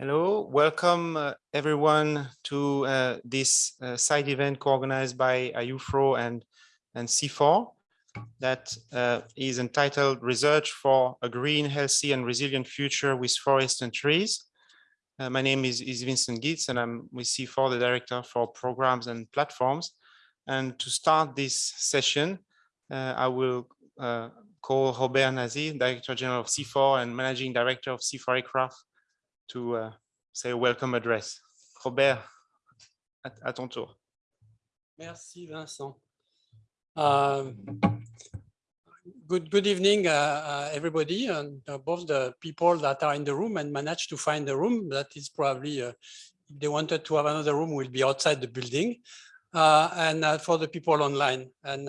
Hello, welcome uh, everyone to uh, this uh, side event co-organized by IUFRO and, and CIFOR that uh, is entitled Research for a Green, Healthy and Resilient Future with Forests and Trees. Uh, my name is, is Vincent Gitz and I'm with CIFOR, the Director for Programs and Platforms. And to start this session, uh, I will call Robert Nasi, Director General of CIFOR and Managing Director of CIFOR ICRAF to uh, say a welcome address. Robert, à, à ton tour. Merci Vincent. Um, good good evening, uh, uh, everybody, and uh, both the people that are in the room and managed to find the room. That is probably, uh, if they wanted to have another room, will be outside the building. Uh, and for the people online, and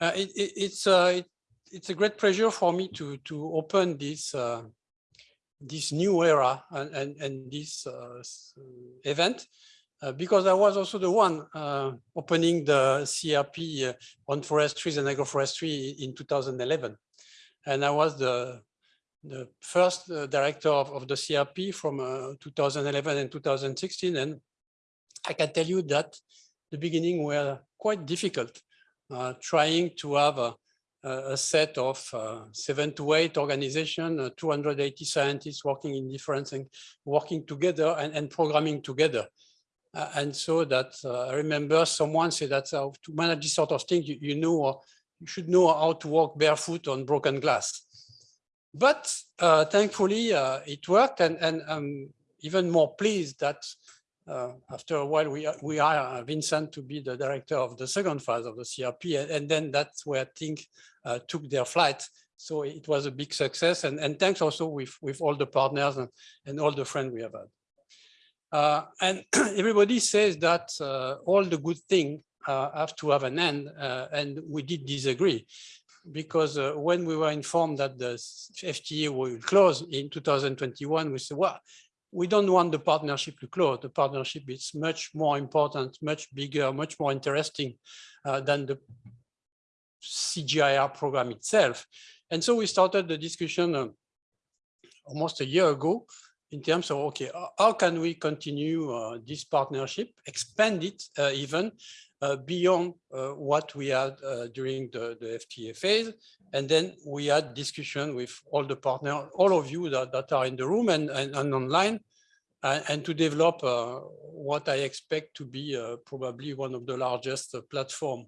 it, it, it's it, it's a great pleasure for me to to open this this new era and, and, and this uh, event uh, because I was also the one uh, opening the CRP uh, on forestry and agroforestry in 2011. And I was the, the first uh, director of, of, the CRP from uh, 2011 and 2016. And I can tell you that the beginning were quite difficult, trying to have a, a set of uh, seven to eight organizations, uh, 280 scientists working in different and working together and, and programming together. Uh, and so that uh, I remember someone said that uh, to manage this sort of thing, you, you know, uh, you should know how to walk barefoot on broken glass. But thankfully, it worked, and, and I'm even more pleased that uh, after a while, we, we are Vincent to be the director of the second phase of the CRP, and, and then that's where things uh, took their flight. So it was a big success, and, and thanks also with, with all the partners and, and all the friends we have had. Uh, and everybody says that uh, all the good things uh, have to have an end, uh, and we did disagree because when we were informed that the FTA will close in 2021, we said, well, we don't want the partnership to close. The partnership is much more important, much bigger, much more interesting uh, than the CGIAR program itself. And so we started the discussion uh, almost a year ago in terms of, okay, how can we continue uh, this partnership, expand it uh, even beyond uh, what we had during the, the FTA phase, and then we had discussion with all the partners, all of you that, that are in the room and, and, and online, and, and, to develop uh, what I expect to be uh, probably one of the largest uh, platform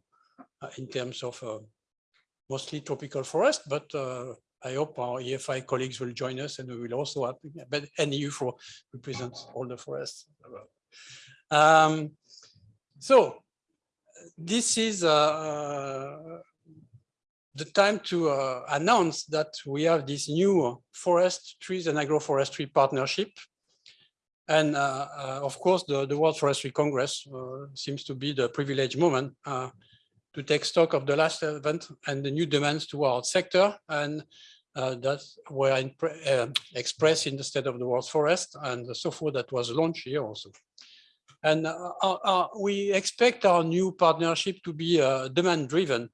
uh, in terms of uh, mostly tropical forest, but uh, I hope our EFI colleagues will join us and we will also have, but for represents all the forests. Um, so this is the time to uh, announce that we have this new forest, trees and agroforestry partnership. And uh, uh, of course, the, the World Forestry Congress uh, seems to be the privileged moment uh, to take stock of the last event and the new demands to our sector. And uh, that were in, expressed in the State of the World Forest and the forth that was launched here also. And we expect our new partnership to be demand driven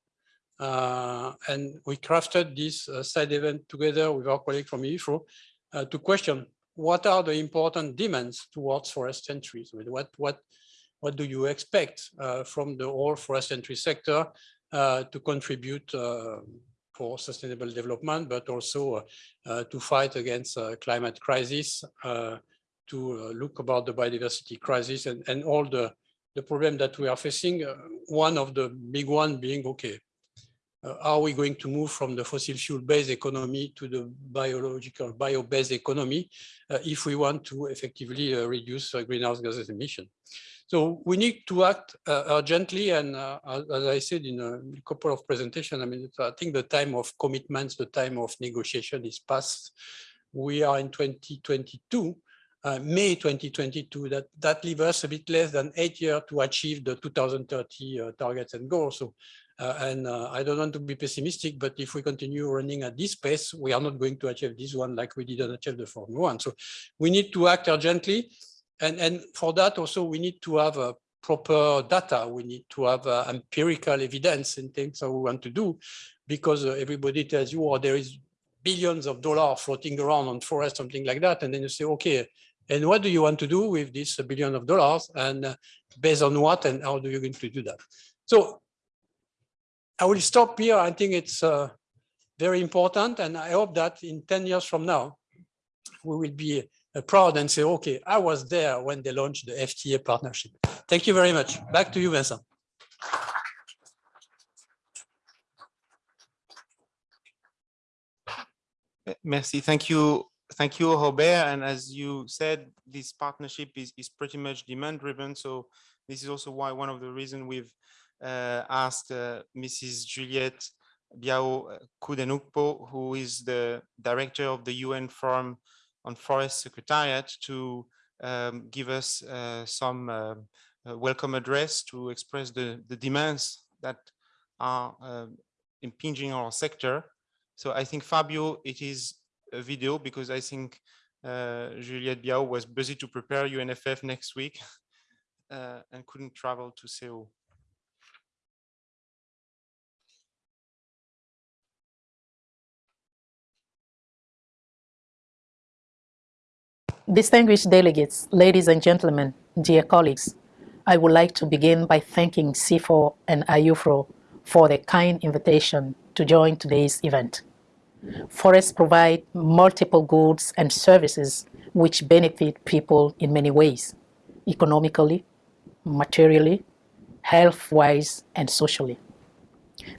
uh, and we crafted this uh, side event together with our colleague from IUFRO uh, to question what are the important demands towards forest entries? What, what, what do you expect uh, from the whole forest entry sector uh, to contribute uh, for sustainable development, but also to fight against climate crisis, to look about the biodiversity crisis and, and all the, the problem that we are facing. one of the big one being, okay, uh, are we going to move from the fossil fuel based economy to the biological bio-based economy uh, if we want to effectively uh, reduce uh, greenhouse gases emission. So we need to act uh, urgently and uh, as I said in a couple of presentations, I mean, I think the time of commitments, the time of negotiation is past. We are in 2022, May 2022, that, that leaves us a bit less than eight years to achieve the 2030 targets and goals. So uh, and uh, I don't want to be pessimistic, but if we continue running at this pace, we are not going to achieve this one like we didn't achieve the Formula One. So we need to act urgently. And, and for that also, we need to have a proper data. We need to have uh, empirical evidence in things that we want to do because uh, everybody tells you, oh, there is billions of dollars floating around on forest, something like that. And then you say, okay, and what do you want to do with this billion of dollars and uh, based on what and how do you going to do that? So I will stop here. I think it's uh, very important and I hope that in 10 years from now, we will be uh, proud and say, okay, I was there when they launched the FTA partnership. Thank you very much. Back to you, Vincent. Merci. Thank you. Thank you, Robert. And as you said, this partnership is, is pretty much demand driven. So this is also why one of the reasons we've uh, asked uh, Mrs. Juliette Biao Koudenoukpo, who is the director of the UN Forum on Forest Secretariat, to um, give us uh, some uh, welcome address to express the, the demands that are impinging our sector. So I think Fabio, it is video because I think uh, Juliette Biao was busy to prepare UNFF next week uh, and couldn't travel to Seoul. Distinguished delegates, ladies and gentlemen, dear colleagues, I would like to begin by thanking CIFOR and IUFRO for the kind invitation to join today's event. Forests provide multiple goods and services which benefit people in many ways, economically, materially, health-wise, and socially.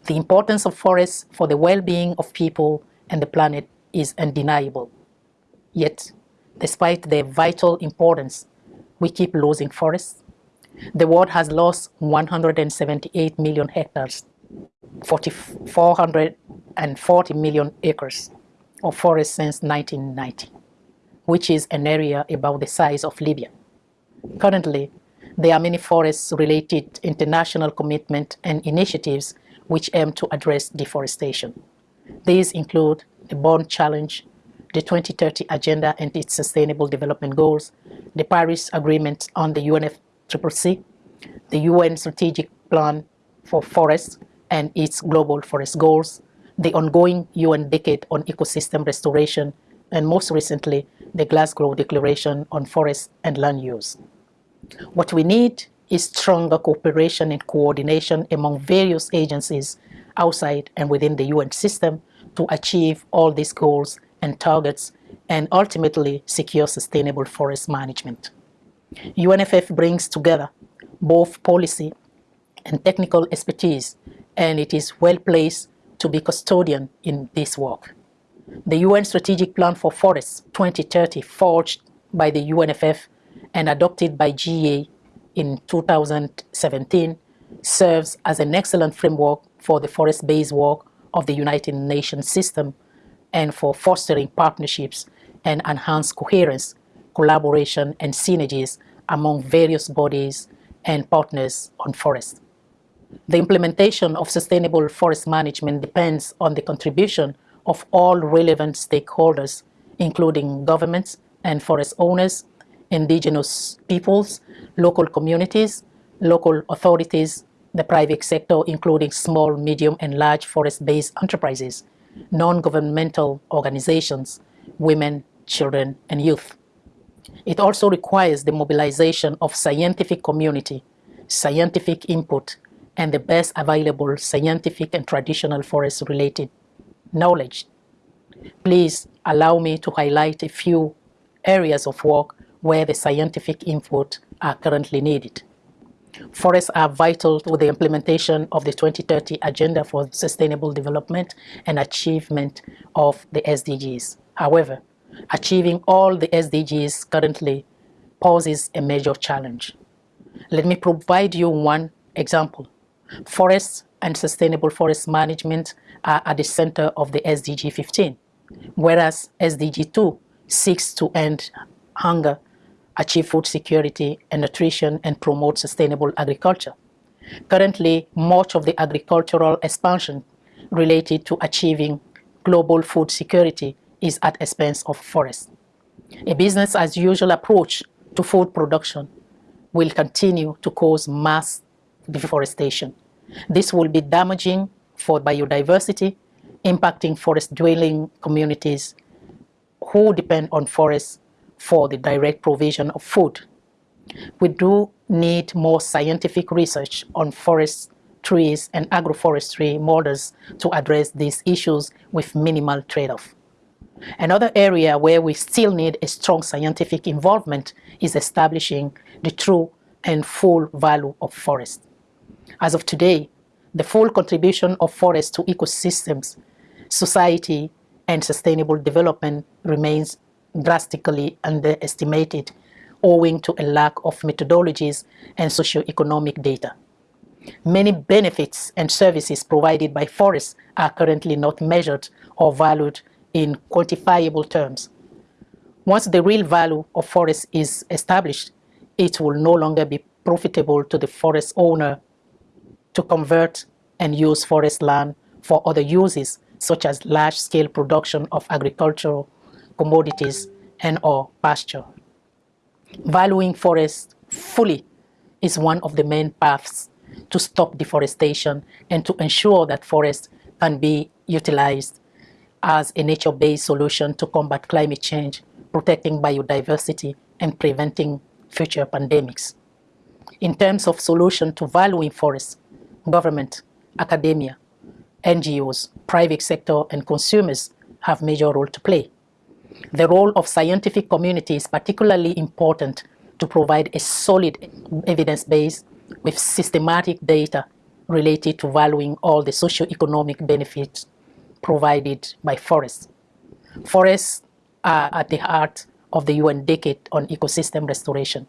The importance of forests for the well-being of people and the planet is undeniable. Yet, despite their vital importance, we keep losing forests. The world has lost 178 million hectares 440 million acres of forest since 1990, which is an area about the size of Libya. Currently, there are many forest-related international commitment and initiatives which aim to address deforestation. These include the Bonn Challenge, the 2030 Agenda and its Sustainable Development Goals, the Paris Agreement on the UNFCCC, the UN Strategic Plan for Forests, and its global forest goals, the ongoing UN Decade on Ecosystem Restoration, and most recently, the Glasgow Declaration on Forest and Land Use. What we need is stronger cooperation and coordination among various agencies outside and within the UN system to achieve all these goals and targets and ultimately secure sustainable forest management. UNFF brings together both policy and technical expertise and it is well placed to be custodian in this work. The UN Strategic Plan for Forests 2030 forged by the UNFF and adopted by GA in 2017 serves as an excellent framework for the forest-based work of the United Nations system and for fostering partnerships and enhanced coherence, collaboration and synergies among various bodies and partners on forests. The implementation of sustainable forest management depends on the contribution of all relevant stakeholders, including governments and forest owners, indigenous peoples, local communities, local authorities, the private sector, including small, medium, and large forest-based enterprises, non-governmental organizations, women, children, and youth. It also requires the mobilization of scientific community, scientific input, and the best available scientific and traditional forest-related knowledge. Please allow me to highlight a few areas of work where the scientific input are currently needed. Forests are vital to the implementation of the 2030 Agenda for Sustainable Development and achievement of the SDGs. However, achieving all the SDGs currently poses a major challenge. Let me provide you one example. Forests and sustainable forest management are at the center of the SDG 15, whereas SDG 2 seeks to end hunger, achieve food security and nutrition, and promote sustainable agriculture. Currently, much of the agricultural expansion related to achieving global food security is at expense of forests. A business as usual approach to food production will continue to cause mass deforestation. This will be damaging for biodiversity, impacting forest dwelling communities who depend on forests for the direct provision of food. We do need more scientific research on forests, trees, and agroforestry models to address these issues with minimal trade-off. Another area where we still need a strong scientific involvement is establishing the true and full value of forest. As of today, the full contribution of forests to ecosystems, society, and sustainable development remains drastically underestimated owing to a lack of methodologies and socioeconomic data. Many benefits and services provided by forests are currently not measured or valued in quantifiable terms. Once the real value of forests is established, it will no longer be profitable to the forest owner to convert and use forest land for other uses, such as large-scale production of agricultural commodities and or pasture. Valuing forests fully is one of the main paths to stop deforestation and to ensure that forests can be utilized as a nature-based solution to combat climate change, protecting biodiversity, and preventing future pandemics. In terms of solution to valuing forests, government, academia, NGOs, private sector, and consumers have major role to play. The role of scientific community is particularly important to provide a solid evidence base with systematic data related to valuing all the socio-economic benefits provided by forests. Forests are at the heart of the UN Decade on Ecosystem Restoration.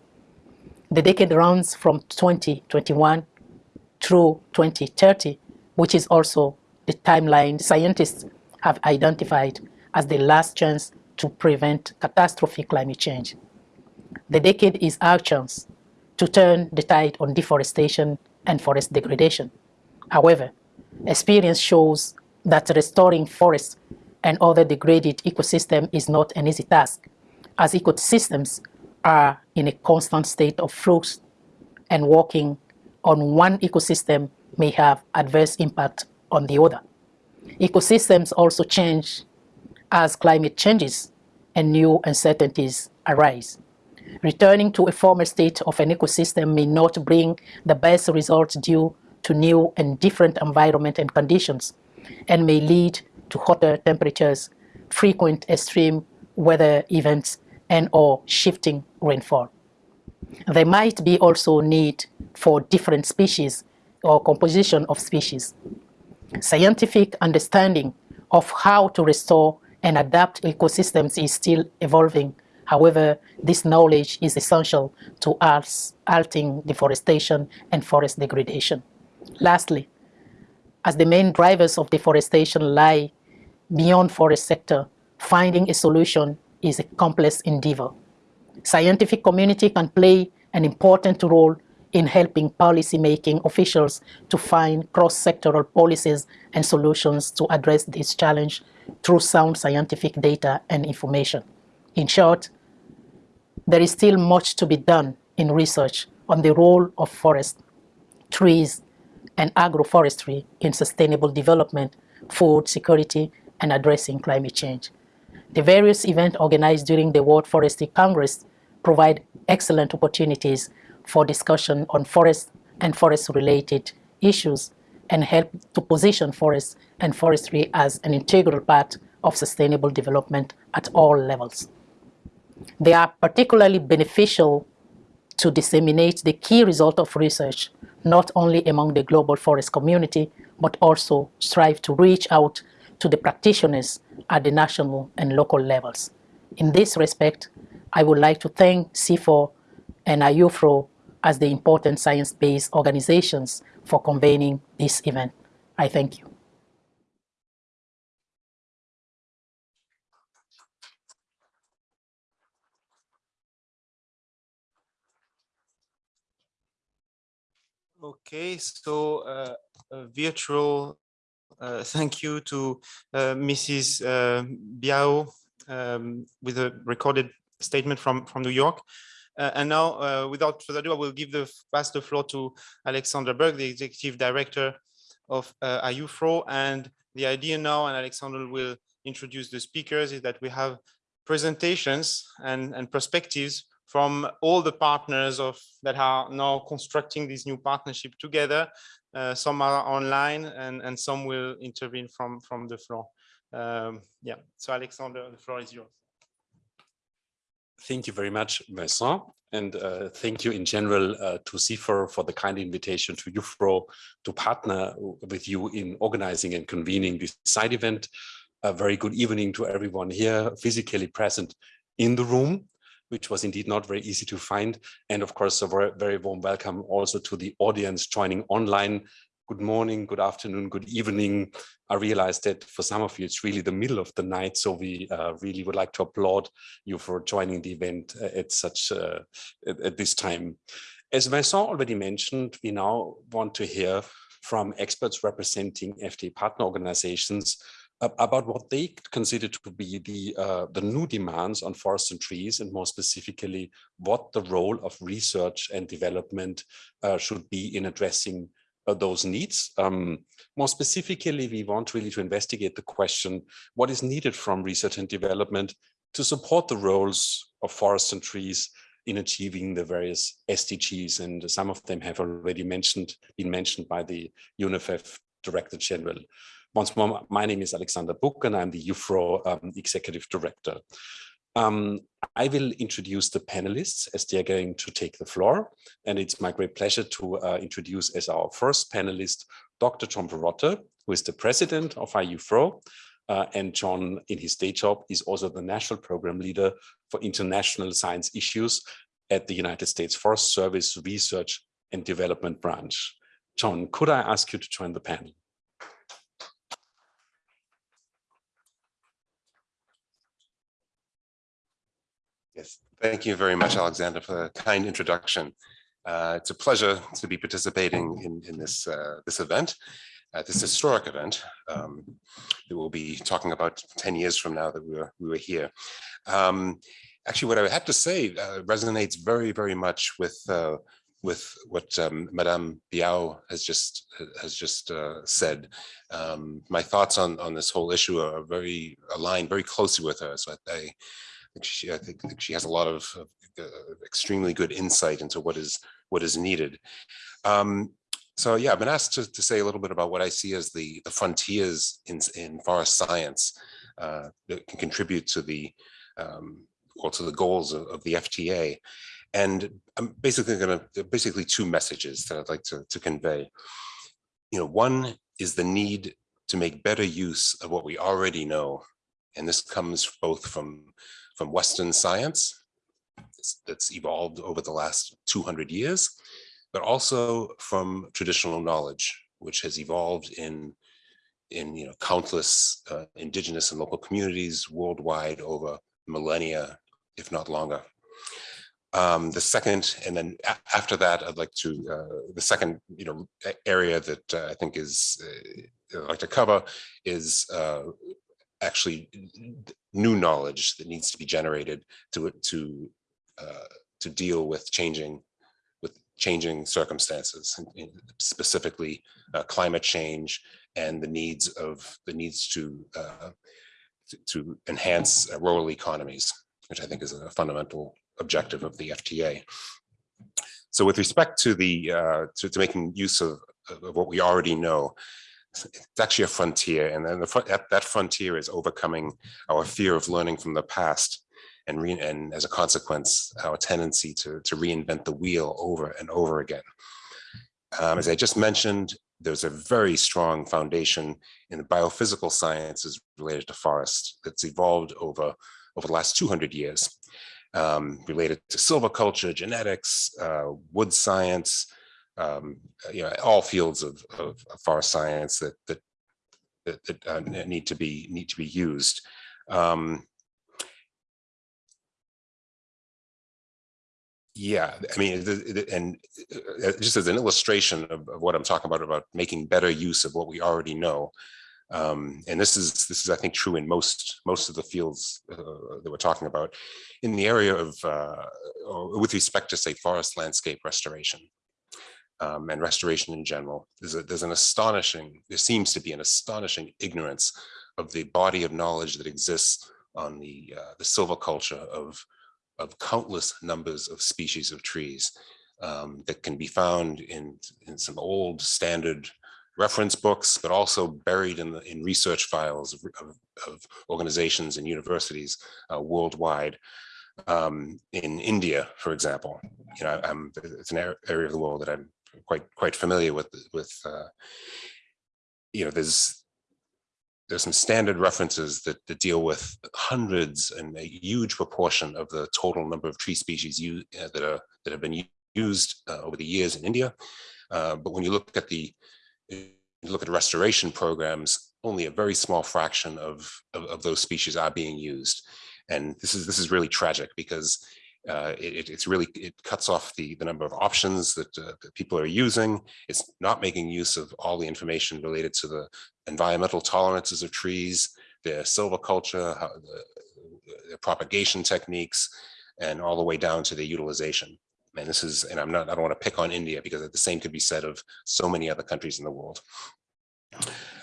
The decade runs from 2021 through 2030, which is also the timeline scientists have identified as the last chance to prevent catastrophic climate change. The decade is our chance to turn the tide on deforestation and forest degradation. However, experience shows that restoring forests and other degraded ecosystems is not an easy task, as ecosystems are in a constant state of flux and working on one ecosystem may have adverse impact on the other. Ecosystems also change as climate changes and new uncertainties arise. Returning to a former state of an ecosystem may not bring the best results due to new and different environment and conditions and may lead to hotter temperatures, frequent extreme weather events, and or shifting rainfall. There might be also need for different species or composition of species. Scientific understanding of how to restore and adapt ecosystems is still evolving. However, this knowledge is essential to us halting deforestation and forest degradation. Lastly, as the main drivers of deforestation lie beyond forest sector, finding a solution is a complex endeavor. Scientific community can play an important role in helping policymaking officials to find cross-sectoral policies and solutions to address this challenge through sound scientific data and information. In short, there is still much to be done in research on the role of forests, trees, and agroforestry in sustainable development, food security, and addressing climate change. The various events organized during the World Forestry Congress provide excellent opportunities for discussion on forest and forest-related issues and help to position forests and forestry as an integral part of sustainable development at all levels. They are particularly beneficial to disseminate the key result of research, not only among the global forest community, but also strive to reach out to the practitioners at the national and local levels. In this respect, I would like to thank CIFOR and IUFRO as the important science-based organizations for convening this event. I thank you. Okay, so uh, a virtual uh, thank you to uh, Mrs. Uh, Biao um, with a recorded statement from, from New York. Uh, and now, uh, without further ado, I will give the pass the floor to Alexander Buck, the executive director of uh, IUFRO. And the idea now, and Alexander will introduce the speakers, is that we have presentations and, and perspectives from all the partners of that are now constructing this new partnership together. Uh, some are online and, and some will intervene from, from the floor. Um, yeah, so Alexander, the floor is yours. Thank you very much, Vincent. And uh, thank you in general uh, to CIFOR for the kind invitation to IUFRO to partner with you in organizing and convening this side event. A very good evening to everyone here physically present in the room, which was indeed not very easy to find. And of course, a very warm welcome also to the audience joining online good morning, good afternoon, good evening. I realize that for some of you, it's really the middle of the night. So we uh, really would like to applaud you for joining the event uh, at such uh, at, at, this time. As Vincent already mentioned, we now want to hear from experts representing FTA partner organizations about what they consider to be the uh, the new demands on forests and trees and more specifically what the role of research and development uh, should be in addressing those needs. Um, more specifically, we want really to investigate the question, what is needed from research and development to support the roles of forests and trees in achieving the various SDGs. And some of them have already mentioned, been mentioned by the UNFF Director General. Once more, my name is Alexander Buck and I'm the IUFRO um, Executive Director. Um, I will introduce the panelists as they are going to take the floor. And it's my great pleasure to uh, introduce as our first panelist, Dr. John Parrotta, who is the president of IUFRO. Uh, and John, in his day job, is also the national program leader for international science issues at the United States Forest Service Research and Development Branch. John, could I ask you to join the panel? Yes, thank you very much, Alexander, for the kind introduction. Uh, it's a pleasure to be participating in, in this, uh, this event, uh, this historic event um, that we'll be talking about 10 years from now that we were, we were here. Um, actually, what I have to say uh, resonates very, very much with uh, with what um, Madame Biao has just has just uh, said. Um, my thoughts on on this whole issue are very aligned very closely with her. So I, she, I think, she has a lot of uh, extremely good insight into what is what is needed. Um, so yeah, I've been asked to, to say a little bit about what I see as the, the frontiers in, in forest science uh, that can contribute to the um, well, to the goals of, of the FTA. And I'm basically going to basically two messages that I'd like to, to convey. You know, one is the need to make better use of what we already know. And this comes both from from Western science that's evolved over the last 200 years, but also from traditional knowledge, which has evolved in, in you know, countless uh, indigenous and local communities worldwide over millennia, if not longer. Um, the second, and then after that, I'd like to, uh, the second, you know, area that uh, I think is, uh, I'd like to cover is uh, actually new knowledge that needs to be generated to to uh, to deal with changing with changing circumstances, specifically uh, climate change and the needs of the needs to uh, to, enhance rural economies, which I think is a fundamental objective of the FTA. So with respect to the uh, to, to making use of, of what we already know, it's actually a frontier and then the, that, frontier is overcoming our fear of learning from the past and, re, and as a consequence our tendency to, to reinvent the wheel over and over again. Um, as i just mentioned there's a very strong foundation in the biophysical sciences related to forests that's evolved over over the last 200 years um, related to silviculture genetics uh, wood science um, you know, all fields of, of, of forest science that that that, that uh, need to be need to be used. Um, yeah, I mean, and uh, just as an illustration of, of, what I'm talking about about making better use of what we already know. Um, and this is this is I think true in most most of the fields uh, that we're talking about in the area of uh, with respect to say forest landscape restoration um, and restoration in general. There's, a, there's an astonishing, there seems to be an astonishing ignorance of the body of knowledge that exists on the uh, the silviculture of of countless numbers of species of trees um, that can be found in in some old standard reference books, but also buried in the in research files of, of, of organizations and universities uh, worldwide. Um, in India, for example, you know, I'm, it's an area of the world that I'm quite quite familiar with. With uh, you know, there's there's some standard references that, that deal with hundreds and a huge proportion of the total number of tree species you, uh, that are that have been used uh, over the years in India. Uh, but when you look at the look at restoration programs, only a very small fraction of, of, of those species are being used. And this is this is really tragic because uh, it, it's really it cuts off the the number of options that, uh, that, people are using. It's not making use of all the information related to the environmental tolerances of trees, their silviculture, how the, propagation techniques, and all the way down to the utilization. And this is, and I'm not, I don't want to pick on India because the same could be said of so many other countries in the world.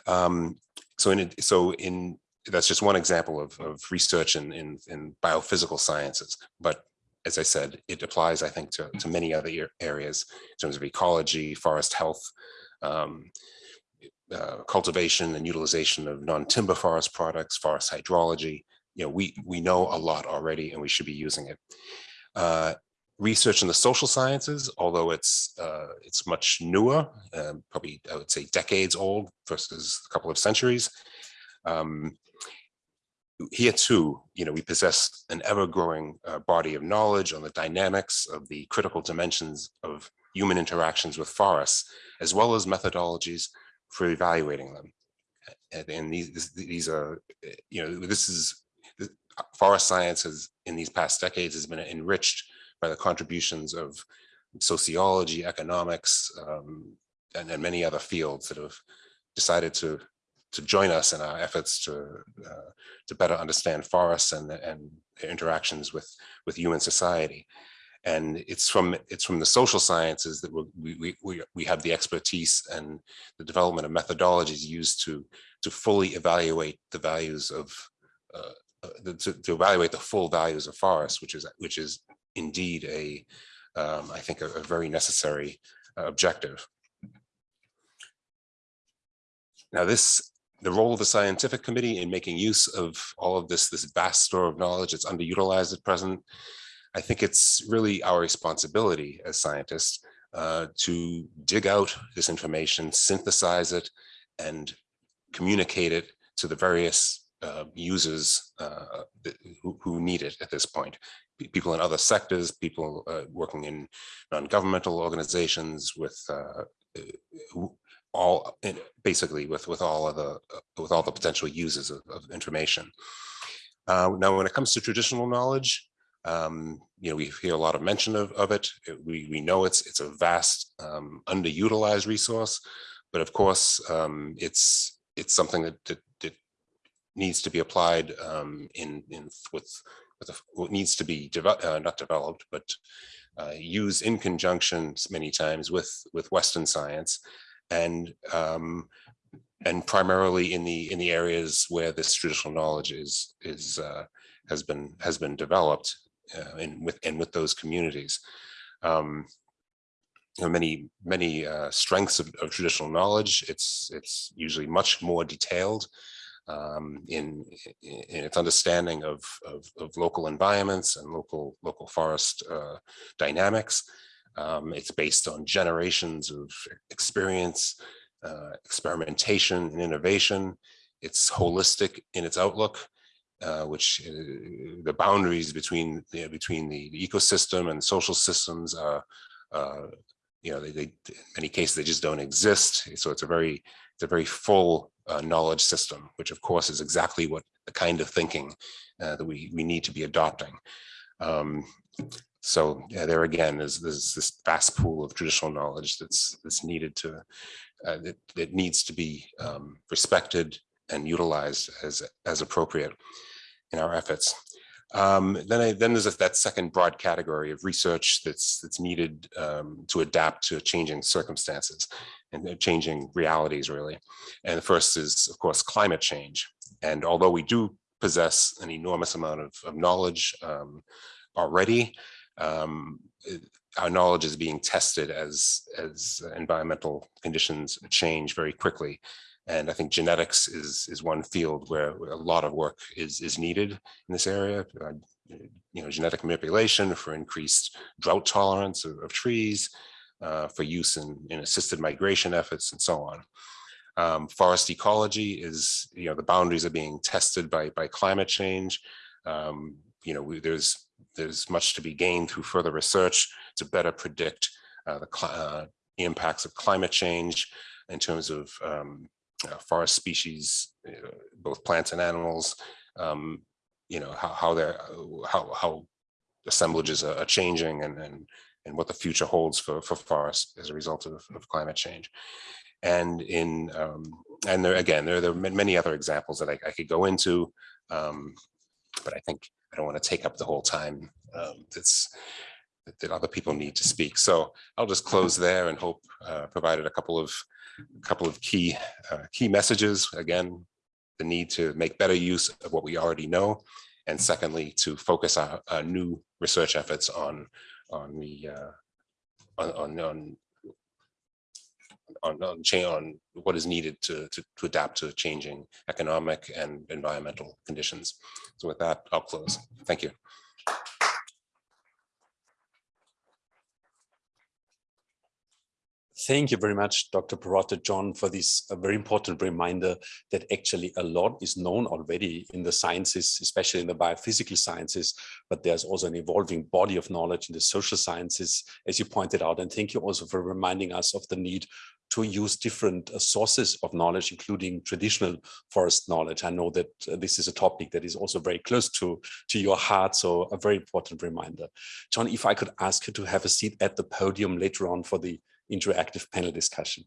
Um, so in, so in, that's just one example of, of research in, in, in biophysical sciences. But as I said, it applies, I think, to, to many other areas in terms of ecology, forest health, um, uh, cultivation and utilization of non-timber forest products, forest hydrology. You know, we we know a lot already, and we should be using it. Uh, research in the social sciences, although it's uh, it's much newer, um, probably I would say decades old versus a couple of centuries. Um, here too, you know, we possess an ever-growing uh, body of knowledge on the dynamics of the critical dimensions of human interactions with forests, as well as methodologies for evaluating them. And, and these these are, you know, this is forest science has in these past decades has been enriched by the contributions of sociology, economics, um, and, and many other fields that have decided to to join us in our efforts to uh, to better understand forests and and interactions with with human society. And it's from it's from the social sciences that we we we have the expertise and the development of methodologies used to to fully evaluate the values of uh, uh to, to evaluate the full values of forests, which is which is indeed a, um, I think, a, a very necessary uh, objective. Now this, the role of the scientific committee in making use of all of this, this vast store of knowledge that's underutilized at present, I think it's really our responsibility as scientists uh, to dig out this information, synthesize it, and communicate it to the various uh, users uh, who, who, need it at this point. People in other sectors, people uh, working in non-governmental organizations with uh, uh all basically with with all of the uh, with all the potential uses of, of information. Uh, now, when it comes to traditional knowledge, um, you know, we hear a lot of mention of, of it. We we know it's it's a vast um, underutilized resource, but of course, um, it's it's something that, that, that needs to be applied um, in in with with what needs to be developed, uh, not developed, but uh, used in conjunction many times with with Western science, and um, and primarily in the in the areas where this traditional knowledge is is uh, has been has been developed uh, in with and with those communities. Um, you know, many many uh, strengths of, of traditional knowledge. It's it's usually much more detailed um, in, in its understanding of, of, of, local environments and local local forest uh, dynamics. Um, it's based on generations of experience, uh, experimentation and innovation. It's holistic in its outlook, uh, which uh, the boundaries between you know, between the, ecosystem and social systems are, you know, they, they, in many cases they just don't exist. So it's a very it's a very full uh, knowledge system, which of course is exactly what the kind of thinking uh, that we, we need to be adopting. Um, so yeah, there again is this vast pool of traditional knowledge that's that's needed to uh, that, that needs to be um, respected and utilized as as appropriate in our efforts. Um, then I, then there's that second broad category of research that's that's needed um, to adapt to changing circumstances and changing realities really. And the first is of course climate change. And although we do possess an enormous amount of, of knowledge um, already. Um, our knowledge is being tested as, as environmental conditions change very quickly. And I think genetics is, is one field where a lot of work is, is needed in this area. Uh, You know, genetic manipulation for increased drought tolerance of, of trees, uh, for use in, in assisted migration efforts and so on. Um, forest ecology is, you know, the boundaries are being tested by, by climate change. Um, you know, we, there's, there's much to be gained through further research to better predict uh, the uh, impacts of climate change in terms of um, uh, forest species, uh, both plants and animals. Um, you know, how, how they're, uh, how, how assemblages are are changing and, and, and what the future holds for, for forests as a result of, of climate change. And in, um, and there, again, there, there are many other examples that I, I could go into. Um, but I think I don't want to take up the whole time. Um, that's, that- other people need to speak. So I'll just close there and hope, uh, provided a couple of, a couple of key, uh, key messages. Again, the need to make better use of what we already know. And secondly, to focus our, our new research efforts on, on the, uh, on, on, on on, on on what is needed to, to, to adapt to changing economic and environmental conditions. So with that, I'll close. Thank you. Thank you very much, Dr. Parrotta, John, for this uh, very important reminder that actually a lot is known already in the sciences, especially in the biophysical sciences, but there's also an evolving body of knowledge in the social sciences, as you pointed out. And thank you also for reminding us of the need to use different uh, sources of knowledge, including traditional forest knowledge. I know that uh, this is a topic that is also very close to, to your heart, so a very important reminder. John, if I could ask you to have a seat at the podium later on for the interactive panel discussion.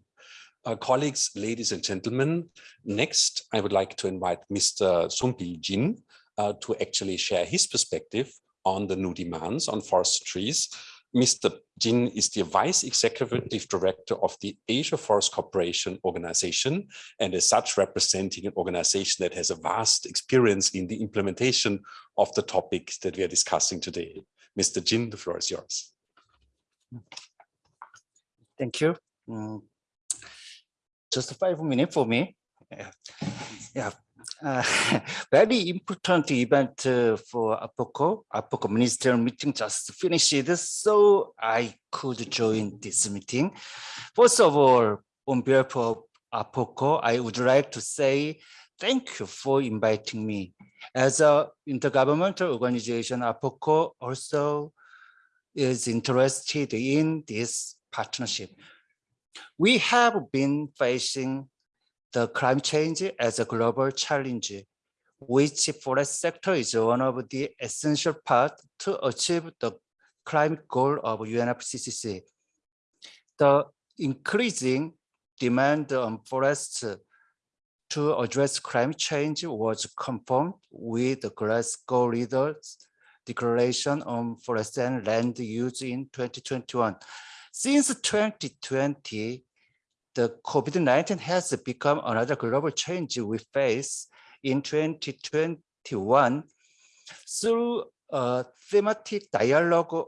Uh, colleagues, ladies and gentlemen, next I would like to invite Mr. Sumpi Jin uh, to actually share his perspective on the new demands on forest trees. Mr. Jin is the Vice Executive Director of the Asia Forest Cooperation organization and as such representing an organization that has a vast experience in the implementation of the topics that we are discussing today. Mr. Jin, the floor is yours. Thank you. Mm, Just five minutes for me. Yeah, Yeah. Uh, very important event uh, for AFoCO. AFoCO ministerial meeting just finished, so I could join this meeting. First of all, on behalf of AFoCO, I would like to say thank you for inviting me. As a intergovernmental organization, AFoCO also is interested in this partnership. We have been facing the climate change as a global challenge, which forest sector is one of the essential part to achieve the climate goal of UNFCCC. The increasing demand um, on forests to address climate change was confirmed with the Glasgow leaders declaration um, on forest and land use in 2021. Since 2020, the COVID-19 has become another global change we face in 2021 through a thematic dialogue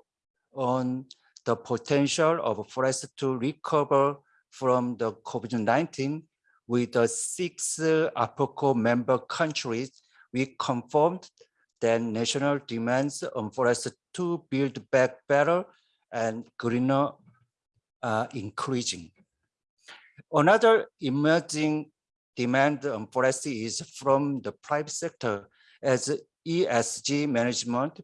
on the potential of forests to recover from the COVID-19 with the six AFoCO member countries, we confirmed that national demands on forests to build back better and greener are increasing. Another emerging demand on forest is from the private sector as ESG management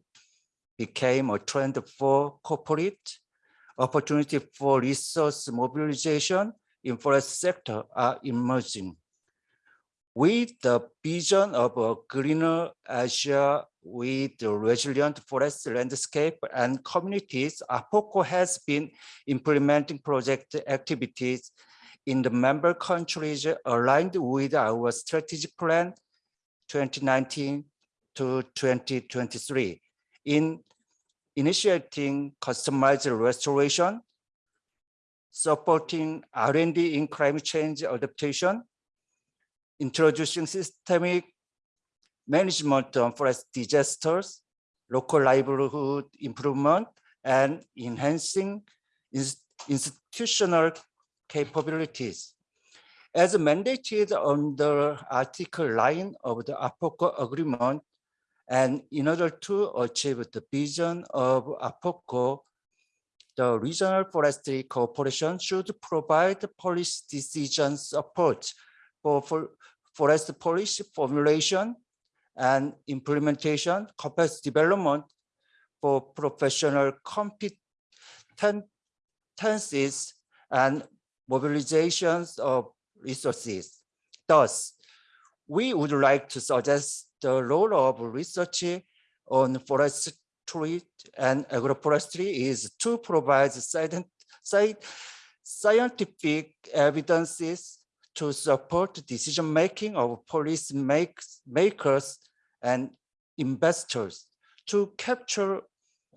became a trend for corporate opportunity for resource mobilization in forest sector are emerging. With the vision of a greener Asia with the resilient forest landscape and communities, AFoCO has been implementing project activities in the member countries aligned with our strategic plan 2019 to 2023 in initiating customized restoration, supporting R&D in climate change adaptation, introducing systemic management on forest disasters, local livelihood improvement, and enhancing institutional capabilities. As mandated under Article 9 of the AFoCO agreement, and in order to achieve the vision of AFoCO, the Regional Forestry cooperation should provide policy decision support for, for forest policy formulation and implementation, capacity development for professional competencies and mobilizations of resources. Thus, we would like to suggest the role of research on forestry and agroforestry is to provide scientific evidences to support decision-making of policy makers and investors to capture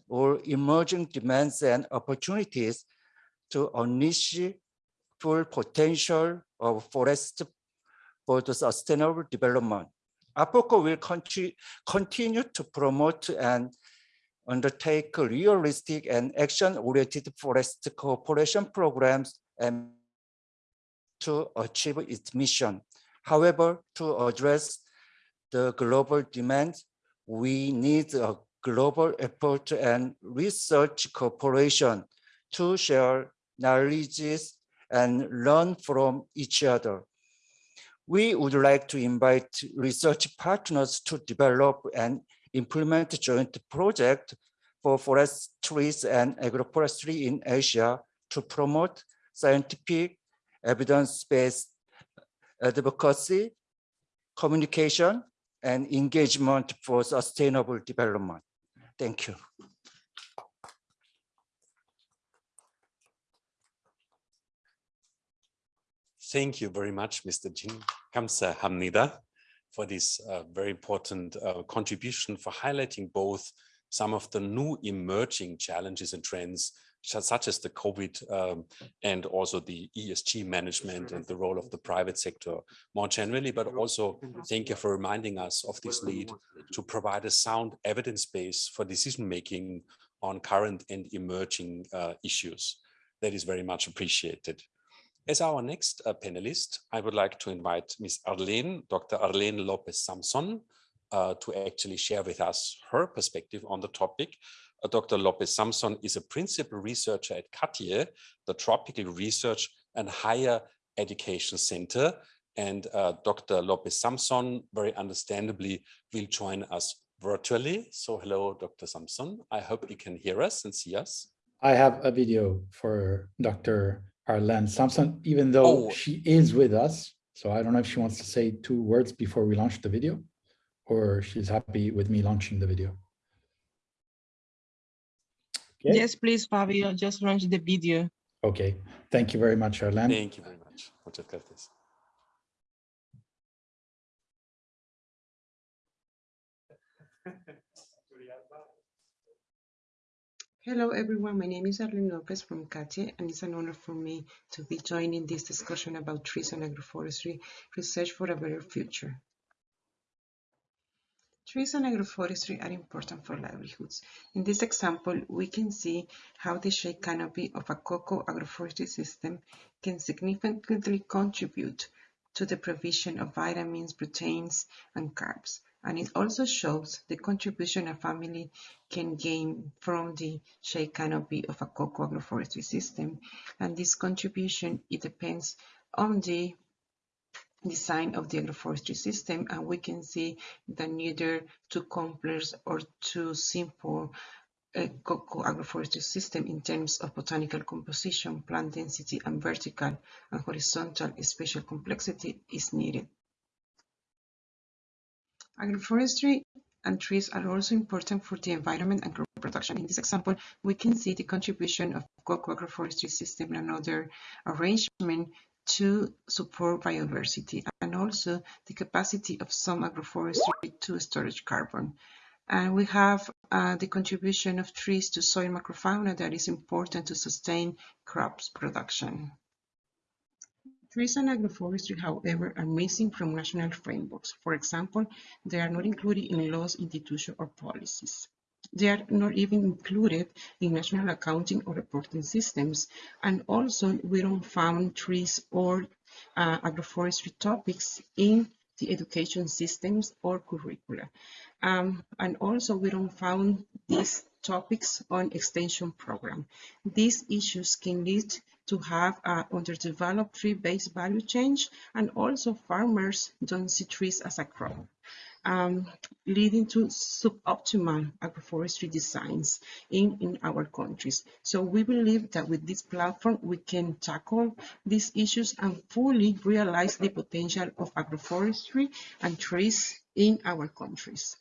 all emerging demands and opportunities to unleash full potential of forest for the sustainable development. AFoCO will conti- continue to promote and undertake realistic and action-oriented forest cooperation programs and to achieve its mission. However, to address the global demand, we need a global effort and research cooperation to share knowledges and learn from each other. We would like to invite research partners to develop and implement joint project for forestries and agroforestry in Asia to promote scientific evidence-based advocacy, communication, and engagement for sustainable development. Thank you. Thank you very much, Mr. Jin Kamsa Hamnida, for this uh, very important uh, contribution for highlighting both some of the new emerging challenges and trends, such as the COVID um, and also the ESG management and the role of the private sector more generally, but also thank you for reminding us of this need to provide a sound evidence base for decision-making on current and emerging uh, issues. That is very much appreciated. As our next uh, panelist, I would like to invite Ms. Arlene, Dr. Arlene Lopez Samson, uh, to actually share with us her perspective on the topic. Uh, Dr. Lopez Samson is a principal researcher at CATIE, the Tropical Research and Higher Education Center. And uh, Dr. Lopez Samson, very understandably, will join us virtually. So hello, Dr. Samson. I hope you can hear us and see us. I have a video for Dr. Arlene Samson, even though Oh. she is with us. So I don't know if she wants to say two words before we launch the video, or she's happy with me launching the video. Okay. Yes, please, Fabio, just launch the video. Okay, thank you very much, Arlene. Thank you very much. Muchas gracias. Hello, everyone. My name is Arlene Lopez from CATIE, and it's an honor for me to be joining this discussion about trees and agroforestry research for a better future. Trees and agroforestry are important for livelihoods. In this example, we can see how the shade canopy of a cocoa agroforestry system can significantly contribute to the provision of vitamins, proteins, and carbs. And it also shows the contribution a family can gain from the shade canopy of a cocoa agroforestry system. And this contribution, it depends on the design of the agroforestry system and we can see that neither too complex or too simple uh, a cocoa agroforestry system in terms of botanical composition, plant density, and vertical and horizontal spatial complexity is needed. Agroforestry and trees are also important for the environment and crop production. In this example, we can see the contribution of cocoa agroforestry system and other arrangement to support biodiversity and also the capacity of some agroforestry to storage carbon. And we have uh, the contribution of trees to soil macrofauna that is important to sustain crops production. Trees and agroforestry, however, are missing from national frameworks. For example, they are not included in laws, institutions, or policies. They are not even included in national accounting or reporting systems. And also, we don't find trees or uh, agroforestry topics in the education systems or curricula. Um, and also, we don't find these topics on extension program. These issues can lead to have a underdeveloped tree-based value change, and also farmers don't see trees as a crop, um, leading to suboptimal agroforestry designs in, in our countries. So we believe that with this platform, we can tackle these issues and fully realize the potential of agroforestry and trees in our countries.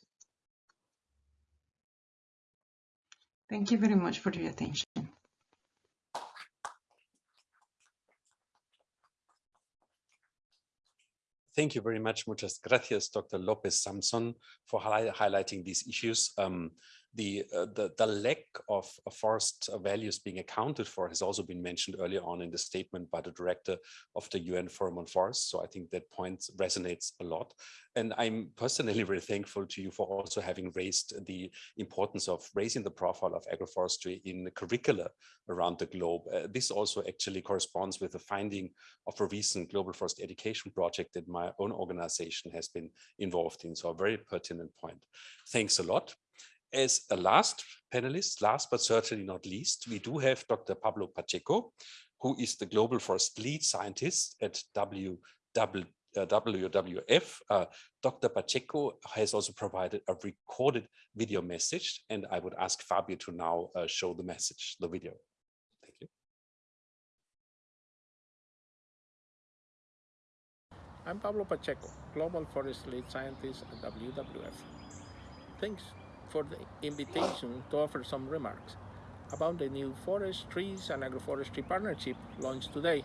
Thank you very much for your attention. Thank you very much. Muchas gracias, Dr. Lopez Samson, for highlighting these issues. Um, the, uh, the, the lack of uh, forest values being accounted for has also been mentioned earlier on in the statement by the director of the UN Forum on Forests. So I think that point resonates a lot. And I'm personally very thankful to you for also having raised the importance of raising the profile of agroforestry in the curricula around the globe. Uh, this also actually corresponds with the finding of a recent global forest education project that my own organization has been involved in. So a very pertinent point. Thanks a lot as a last panelist, last but certainly not least, we do have Dr. Pablo Pacheco, who is the Global Forest Lead Scientist at WW, uh, WWF. Uh, Dr. Pacheco has also provided a recorded video message, and I would ask Fabio to now uh, show the message, the video. Thank you. I'm Pablo Pacheco, Global Forest Lead Scientist at WWF. Thanks for the invitation to offer some remarks about the new Forest, Trees and Agroforestry Partnership launched today.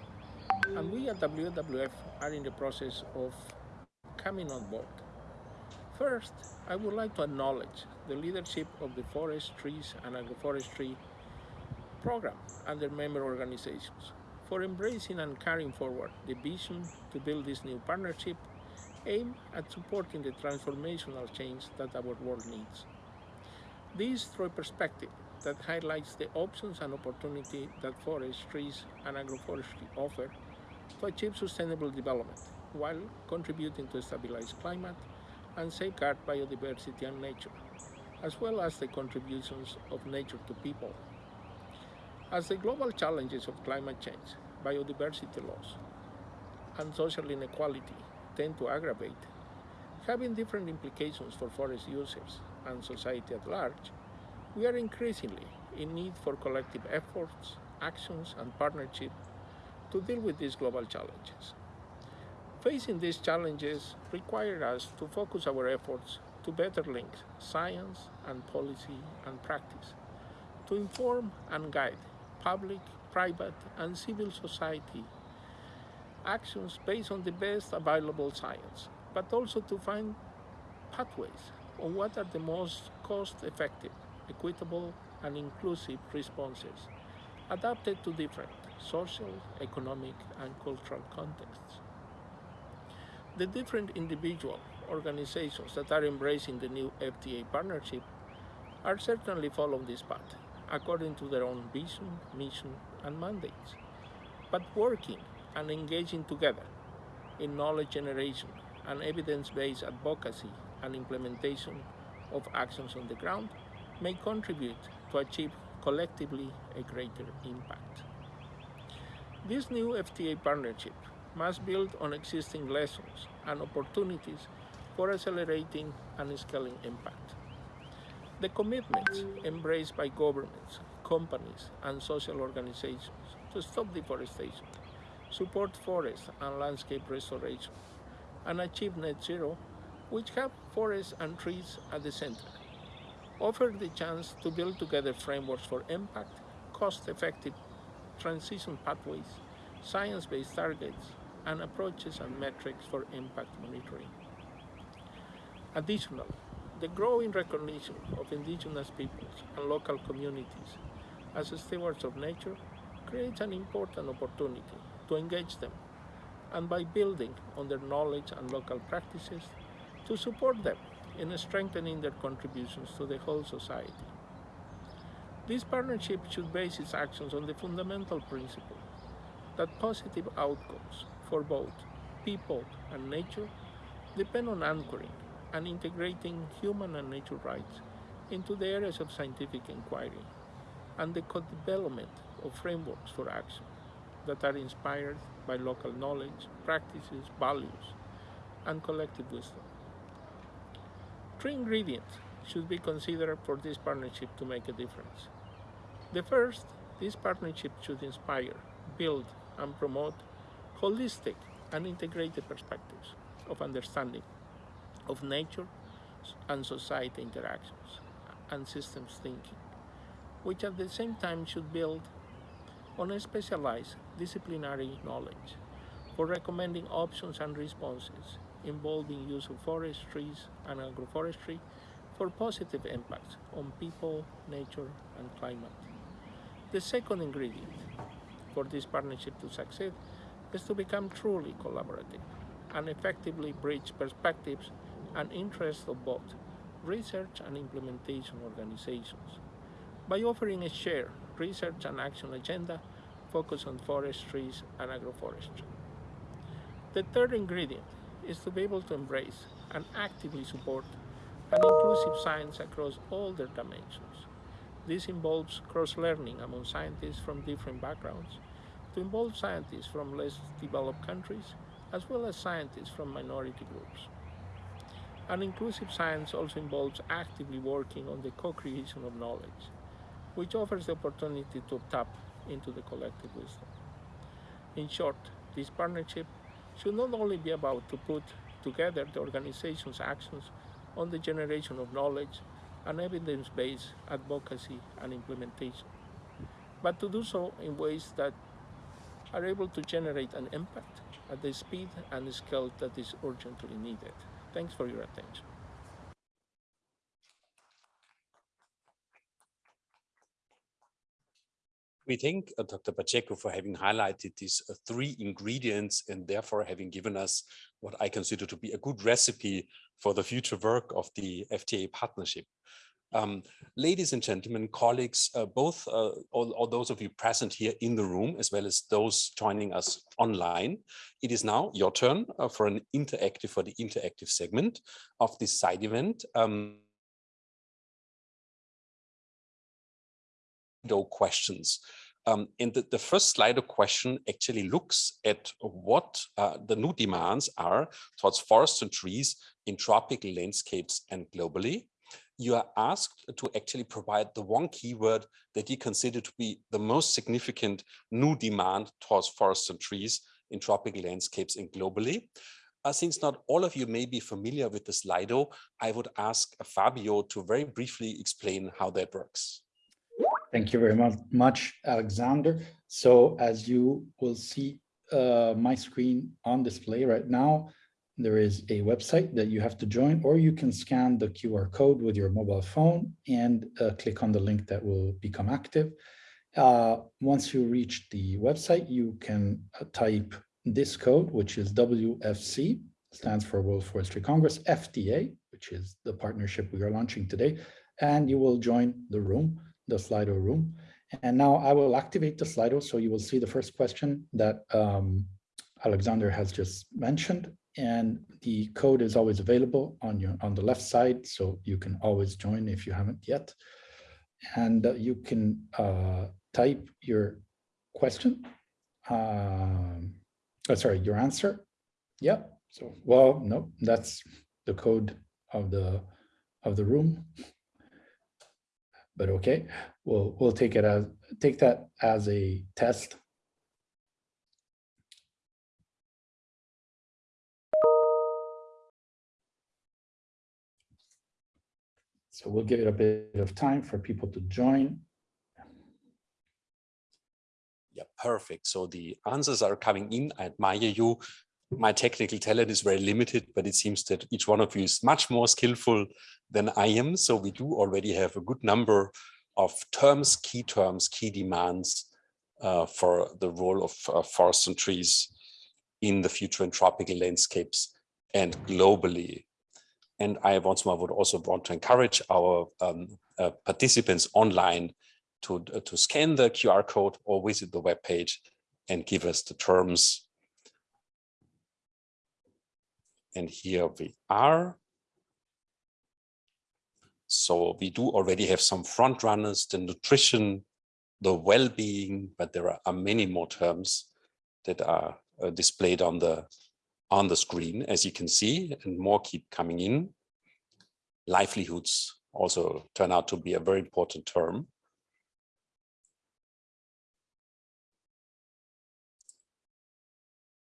And we at WWF are in the process of coming on board. First, I would like to acknowledge the leadership of the Forest, Trees and Agroforestry program and their member organizations for embracing and carrying forward the vision to build this new partnership aimed at supporting the transformational change that our world needs. This through a perspective that highlights the options and opportunity that forests, trees, and agroforestry offer to achieve sustainable development while contributing to a stabilized climate and safeguard biodiversity and nature, as well as the contributions of nature to people. As the global challenges of climate change, biodiversity loss, and social inequality tend to aggravate, having different implications for forest users and society at large, we are increasingly in need for collective efforts, actions, and partnership to deal with these global challenges. Facing these challenges require us to focus our efforts to better link science and policy and practice, to inform and guide public, private, and civil society actions based on the best available science, but also to find pathways on what are the most cost-effective, equitable, and inclusive responses adapted to different social, economic, and cultural contexts. The different individual organizations that are embracing the new FTA partnership are certainly following this path according to their own vision, mission, and mandates, but working and engaging together in knowledge generation and evidence-based advocacy and implementation of actions on the ground may contribute to achieve collectively a greater impact. This new FTA partnership must build on existing lessons and opportunities for accelerating and scaling impact. The commitments embraced by governments, companies, and social organizations to stop deforestation, support forest and landscape restoration, and achieve net zero which have forests and trees at the center, offer the chance to build together frameworks for impact, cost-effective transition pathways, science-based targets, and approaches and metrics for impact monitoring. Additionally, the growing recognition of indigenous peoples and local communities as stewards of nature creates an important opportunity to engage them and by building on their knowledge and local practices to support them in strengthening their contributions to the whole society. This partnership should base its actions on the fundamental principle that positive outcomes for both people and nature depend on anchoring and integrating human and nature rights into the areas of scientific inquiry and the co-development of frameworks for action that are inspired by local knowledge, practices, values, and collective wisdom. Three ingredients should be considered for this partnership to make a difference. The first, this partnership should inspire, build, and promote holistic and integrated perspectives of understanding of nature and society interactions and systems thinking, which at the same time should build on a specialized disciplinary knowledge for recommending options and responses involving use of forest, trees, and agroforestry for positive impacts on people, nature, and climate. The second ingredient for this partnership to succeed is to become truly collaborative and effectively bridge perspectives and interests of both research and implementation organizations by offering a shared research and action agenda focused on forestries and agroforestry. The third ingredient is to be able to embrace and actively support an inclusive science across all their dimensions. This involves cross-learning among scientists from different backgrounds, to involve scientists from less developed countries, as well as scientists from minority groups. An inclusive science also involves actively working on the co-creation of knowledge, which offers the opportunity to tap into the collective wisdom. In short, this partnership should not only be about to put together the organization's actions on the generation of knowledge and evidence-based advocacy and implementation, but to do so in ways that are able to generate an impact at the speed and scale that is urgently needed. Thanks for your attention. We thank uh, Dr. Pacheco for having highlighted these uh, three ingredients and therefore having given us what I consider to be a good recipe for the future work of the FTA partnership. Um, ladies and gentlemen, colleagues, uh, both uh, all, all, those of you present here in the room, as well as those joining us online, it is now your turn uh, for an interactive, for the interactive segment of this side event. Um, questions. Um, and the, the, first Slido question actually looks at what uh, the new demands are towards forests and trees in tropical landscapes and globally you are asked to actually provide the one keyword that you consider to be the most significant new demand towards forests and trees in tropical landscapes and globally. Uh, since not all of you may be familiar with the Slido, I would ask Fabio to very briefly explain how that works. Thank you very much, Alexander. So as you will see uh, my screen on display right now, there is a website that you have to join, or you can scan the QR code with your mobile phone and uh, click on the link that will become active. Uh, once you reach the website, you can uh, type this code, which is WFC, stands for World Forestry Congress, FTA, which is the partnership we are launching today, and you will join the room, the Slido room. And now I will activate the Slido, so you will see the first question that um, Alexander has just mentioned, and the code is always available on your on the left side so you can always join if you haven't yet. And uh, you can uh, type your question um, oh, sorry your answer. Yeah so well no that's the code of the of the room but okay we'll we'll take it as take that as a test So we'll give it a bit of time for people to join. Yeah, perfect. So the answers are coming in. I admire you. My technical talent is very limited, but it seems that each one of you is much more skillful than I am. So we do already have a good number of terms, key terms, key demands uh, for the role of uh, forests and trees in the future in tropical landscapes and globally. And I once more would also want to encourage our um, uh, participants online to, uh, to scan the QR code or visit the webpage and give us the terms. And here we are. So we do already have some front runners, the nutrition, the well-being, but there are, many more terms that are uh, displayed on the on the screen, as you can see, and more keep coming in. Livelihoods also turn out to be a very important term.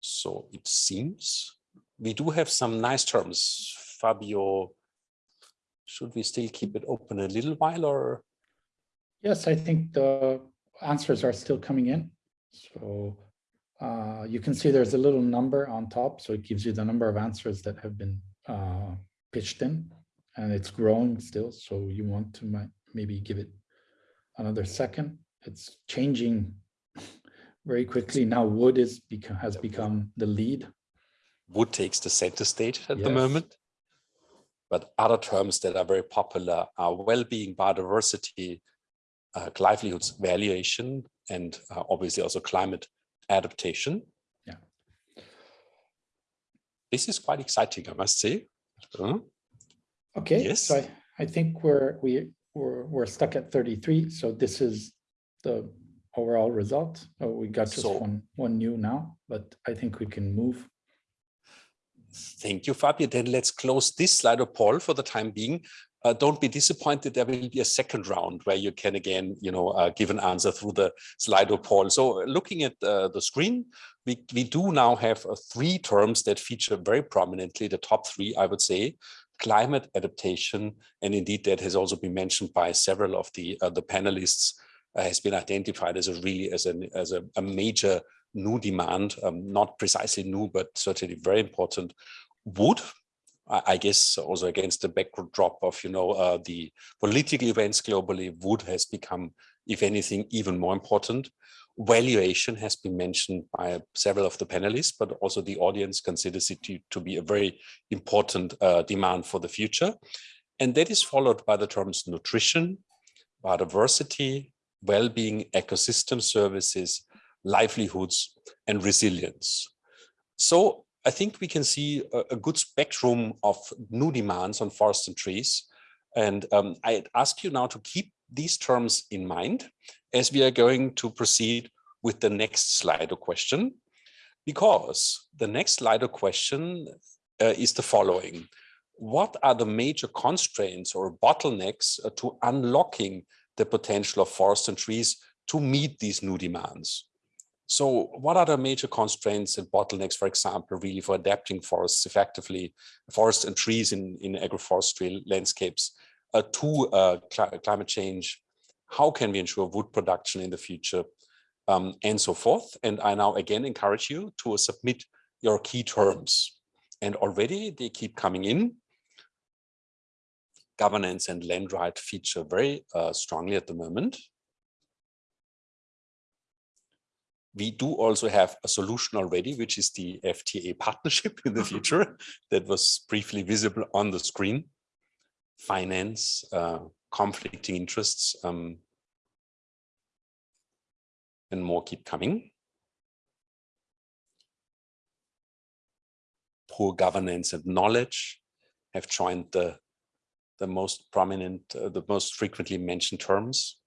So it seems we do have some nice terms. Fabio, should we still keep it open a little while or? Yes, I think the answers are still coming in. So uh, you can see there's a little number on top. So it gives you the number of answers that have been uh, pitched in and it's growing still. So you want to maybe give it another second. It's changing very quickly. Now wood is has become the lead. Wood takes the center stage at Yes. the moment. But other terms that are very popular are well-being, biodiversity, uh, livelihoods valuation, and uh, obviously also climate adaptation. Yeah. This is quite exciting, I must say. Uh, Okay, Yes. so I, I think we're, we, we're, we're stuck at 33. So this is the overall result. Oh, we got just So- one, one new now, but I think we can move. Thank you, Fabio. Then let's close this Slido poll for the time being. Uh, don't be disappointed. There will be a second round where you can again, you know, uh, give an answer through the Slido poll. So uh, looking at uh, the screen, we, we do now have uh, three terms that feature very prominently, the top three, I would say, climate adaptation. And indeed, that has also been mentioned by several of the, uh, the panelists, has been identified as a really, as, an, as a, a major new demand, um, not precisely new, but certainly very important. Wood, I I guess also against the backdrop of, you know, uh, the political events globally, wood has become, if anything, even more important. Valuation has been mentioned by several of the panelists, but also the audience considers it to, to be a very important uh, demand for the future. And that is followed by the terms nutrition, biodiversity, well-being, ecosystem services, livelihoods, and resilience. So I think we can see a, a good spectrum of new demands on forests and trees. And um, I ask you now to keep these terms in mind as we are going to proceed with the next Slido question, because the next Slido question uh, is the following. What are the major constraints or bottlenecks uh, to unlocking the potential of forests and trees to meet these new demands? So what are the major constraints and bottlenecks, for example, really for adapting forests effectively, forests and trees in, in agroforestry landscapes uh, to uh, cl climate change? How can we ensure wood production in the future um, and so forth? And I now again encourage you to submit your key terms. And already they keep coming in. Governance and land right feature very uh, strongly at the moment. We do also have a solution already, which is the FTA partnership in the future that was briefly visible on the screen. Finance, uh, conflicting interests, um, and more keep coming. Poor governance and knowledge have joined the, the most prominent, uh, the most frequently mentioned terms.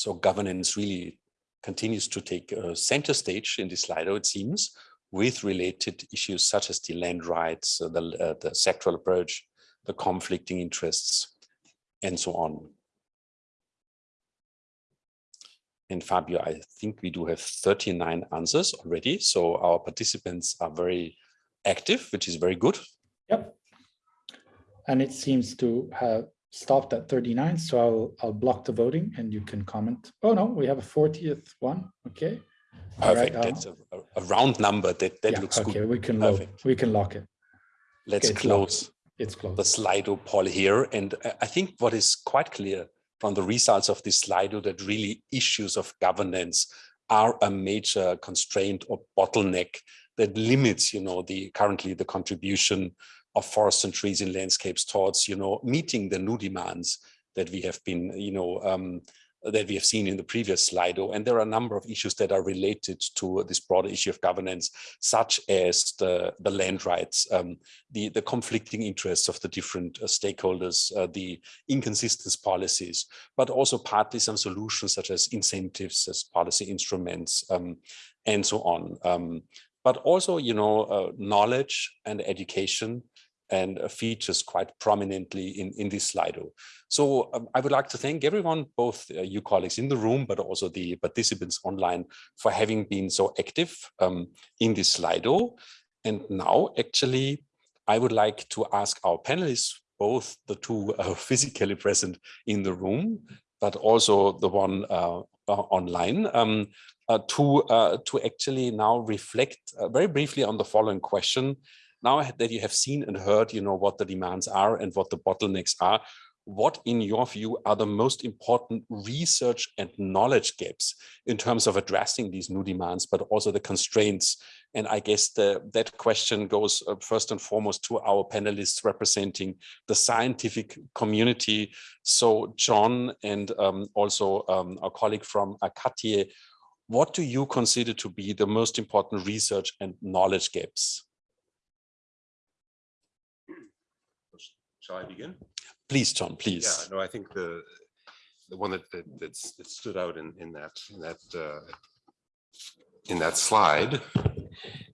So governance really continues to take a center stage in this Slido, it seems, with related issues such as the land rights, uh, the, uh, the sectoral approach, the conflicting interests, and so on. And Fabio, I think we do have 39 answers already. So our participants are very active, which is very good. Yep. And it seems to have stopped at 39. So I'll, I'll block the voting and you can comment. Oh, no, we have a 40th one. Okay. Perfect. I'll- That's a, a- round number. That, that Yeah, looks okay, good. we can Perfect. we can lock it. Let's Okay, close It's closed. the Slido poll here. And I- I think what is quite clear from the results of this Slido that really issues of governance are a major constraint or bottleneck that limits, you know, the currently the contribution of forests and trees in landscapes towards, you know, meeting the new demands that we have been, you know, um, that we have seen in the previous Slido. And there are a number of issues that are related to this broader issue of governance, such as the, the land rights, um, the, the conflicting interests of the different uh, stakeholders, uh, the inconsistent policies, but also partly some solutions such as incentives as policy instruments um, and so on. Um, but also, you know, uh, knowledge and education and uh, features quite prominently in, in this Slido. So um, I would like to thank everyone, both uh, you colleagues in the room, but also the participants online for having been so active um, in this Slido. And now actually, I would like to ask our panelists, both the two uh, physically present in the room, but also the one uh, online, um, uh, to, to actually now reflect very briefly on the following question now that you have seen and heard, you know, what the demands are and what the bottlenecks are, what in your view are the most important research and knowledge gaps in terms of addressing these new demands, but also the constraints? And I guess the, that question goes uh, first and foremost to our panelists representing the scientific community. So John and um, also um, our colleague from Akatie, what do you consider to be the most important research and knowledge gaps? Shall I begin? Please, Tom, please. Yeah, no, I think the the one that that, that's, that stood out in in that in that uh, in that slide.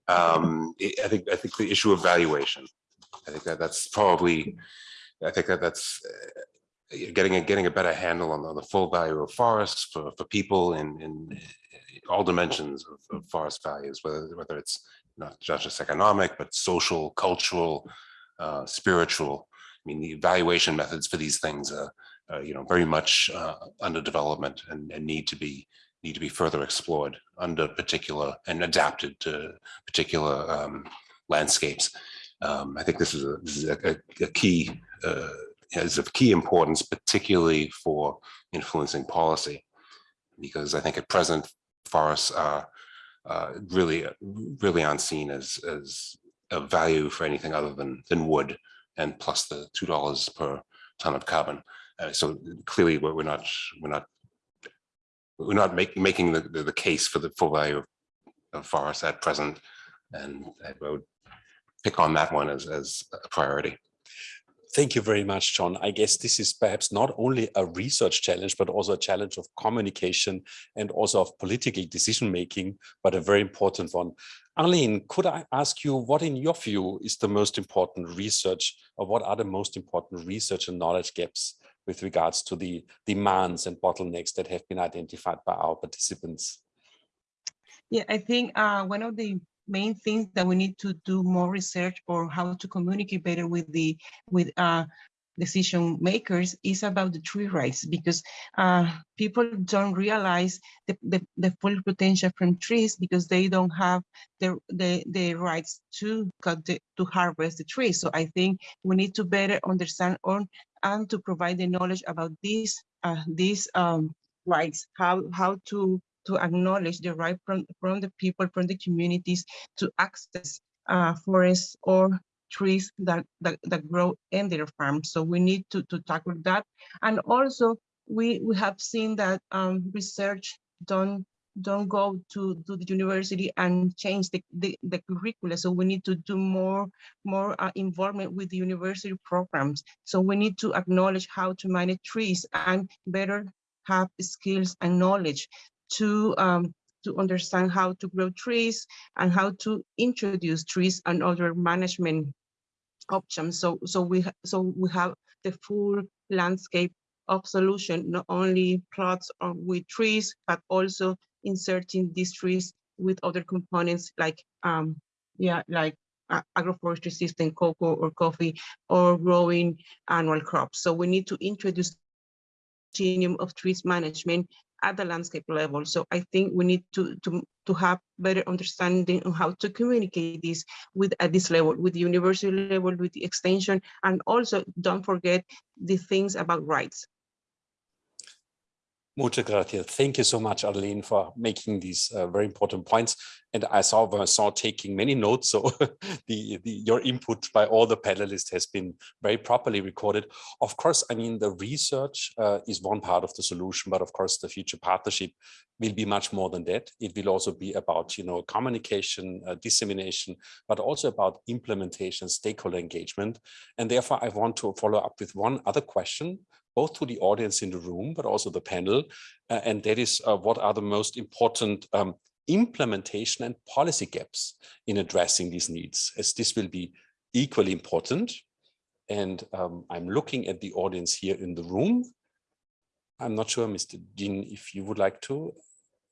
Um, I think I think the issue of valuation. I think that that's probably. I think that that's uh, getting a getting a better handle on, on the full value of forests for for people in in all dimensions of, of forest values, whether whether it's not just economic but social, cultural, uh, spiritual mean, the evaluation methods for these things are, you know, very much uh, under development and, and need to be need to be further explored under particular and adapted to particular um, landscapes. Um, I think this is a, this is a, a key uh, is of key importance, particularly for influencing policy, because I think at present forests are uh, really really unseen as as a value for anything other than than wood and plus the two dollars per ton of carbon. Uh, so clearly, we're, we're not we're not we're not making the, the, the case for the full value of, of forests at present, and I would pick on that one as as a priority. Thank you very much, John. I guess this is perhaps not only a research challenge, but also a challenge of communication and also of political decision making, but a very important one. Arlene, could I ask you what in your view is the most important research or what are the most important research and knowledge gaps with regards to the demands and bottlenecks that have been identified by our participants? Yeah, I think uh, one of the main things that we need to do more research or how to communicate better with the with uh, decision makers is about the tree rights because uh, people don't realize the, the, the, full potential from trees because they don't have the, the, the rights to cut the, to harvest the trees. So I think we need to better understand on and to provide the knowledge about these uh, these um, rights, how how to to acknowledge the right from, from the people, from the communities to access uh, forests or trees that, that, that grow in their farms. So we need to, to tackle that. And also we, we have seen that um, research don't don't go to, to the university and change the, the, the curricula. So we need to do more, more uh, involvement with the university programs. So we need to acknowledge how to manage trees and better have skills and knowledge to um, to understand how to grow trees and how to introduce trees and other management options. So so we so we have the full landscape of solution, not only plots with trees, but also inserting these trees with other components like um yeah like uh, agroforestry system, cocoa or coffee, or growing annual crops. So we need to introduce continuum of trees management at the landscape level. So I think we need to, to, to have better understanding on how to communicate this with at this level, with the university level, with the extension, and also don't forget the things about rights. Muchas gracias. Thank you so much, Arlene, for making these uh, very important points. And I saw Vincent taking many notes, so the, the, your input by all the panelists has been very properly recorded. Of course, I mean, the research uh, is one part of the solution, but of course, the future partnership will be much more than that. It will also be about, you know, communication, uh, dissemination, but also about implementation, stakeholder engagement. And therefore, I want to follow up with one other question both to the audience in the room, but also the panel. Uh, and that is uh, what are the most important um, implementation and policy gaps in addressing these needs, as this will be equally important. And um, I'm looking at the audience here in the room. I'm not sure, Mr. Dean, if you would like to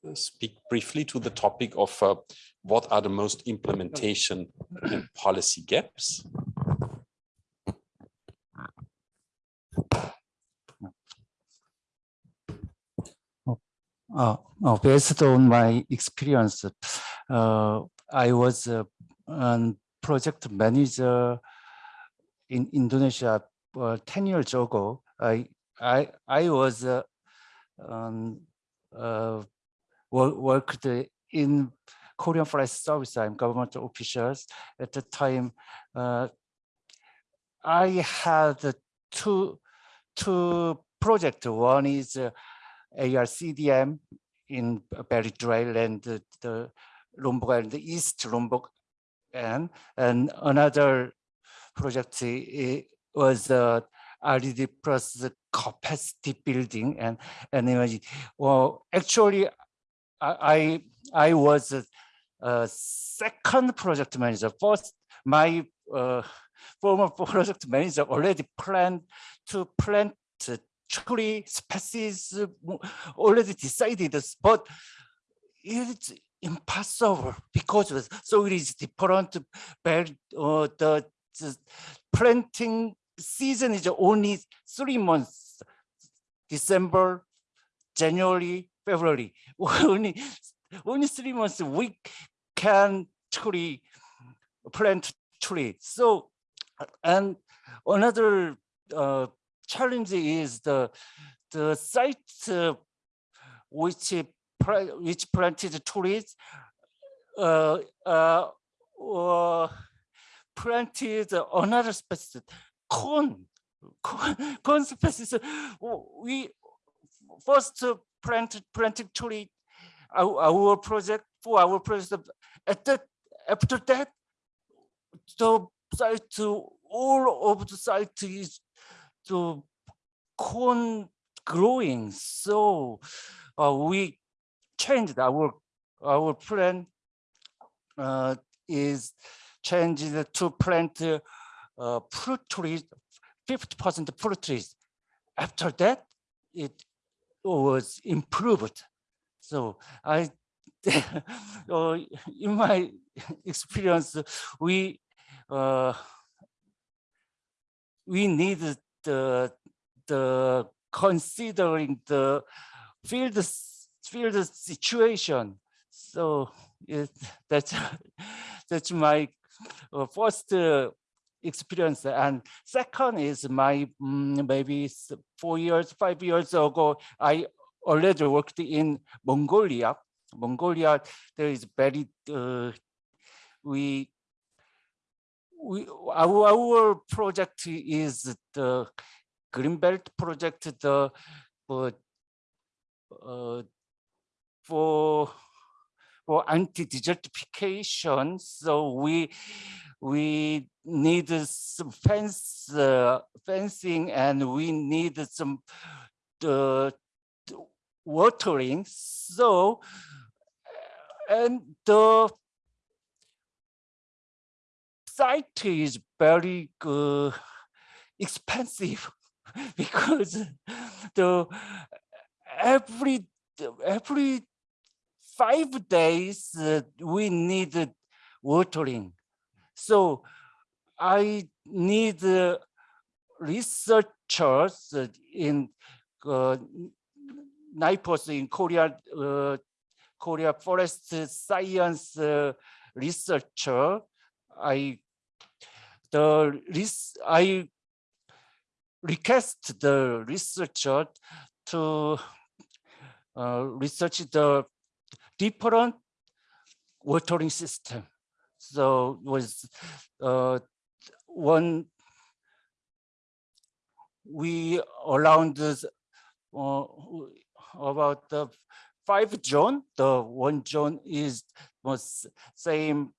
uh, speak briefly to the topic of uh, what are the most implementation and policy gaps. Uh, uh, based on my experience, uh, I was a project manager in Indonesia uh, 10 years ago. I I I was uh, um, uh, worked in Korean Forest Service. I'm government officials at the time. Uh, I had two two projects. One is uh, ARCDM in Barry Trail and the, the Lombok and the East Lombok and, and another project was uh, RDD plus capacity building and and imagine well actually I I was a, a second project manager. First my uh, former project manager already planned to plant tree species already decided, but it's impossible because so it is different. Uh, the, the planting season is only three months: December, January, February. only only three months we can tree plant tree. So and another uh, challenge is the the site uh, which which planted trees uh, uh, uh, planted another species corn corn, corn species. We first planted planted tree our, our project for our project at that after that the site all of the site is to corn growing. So uh, we changed our our plan uh, is changed to plant uh, fruit trees, 50% fruit trees. After that, it was improved. So I, in my experience, we we need the the considering the field field situation. So it, that's that's my uh, first uh, experience. And second is my um, maybe four years, five years ago, I already worked in Mongolia. Mongolia, there is very uh, we we our, our project is the Greenbelt project the uh, uh, for for anti-desertification. So we we need some fence uh, fencing and we need some uh, watering. So and the site is very expensive because the every every five days uh, we need watering. So I need uh, researchers in uh, NIFoS in Korea, uh, Korea Forest Science uh, researcher. I the I request the researcher to uh, research the different watering system. So was uh, one we around this, uh, about the five zone. The one zone is was same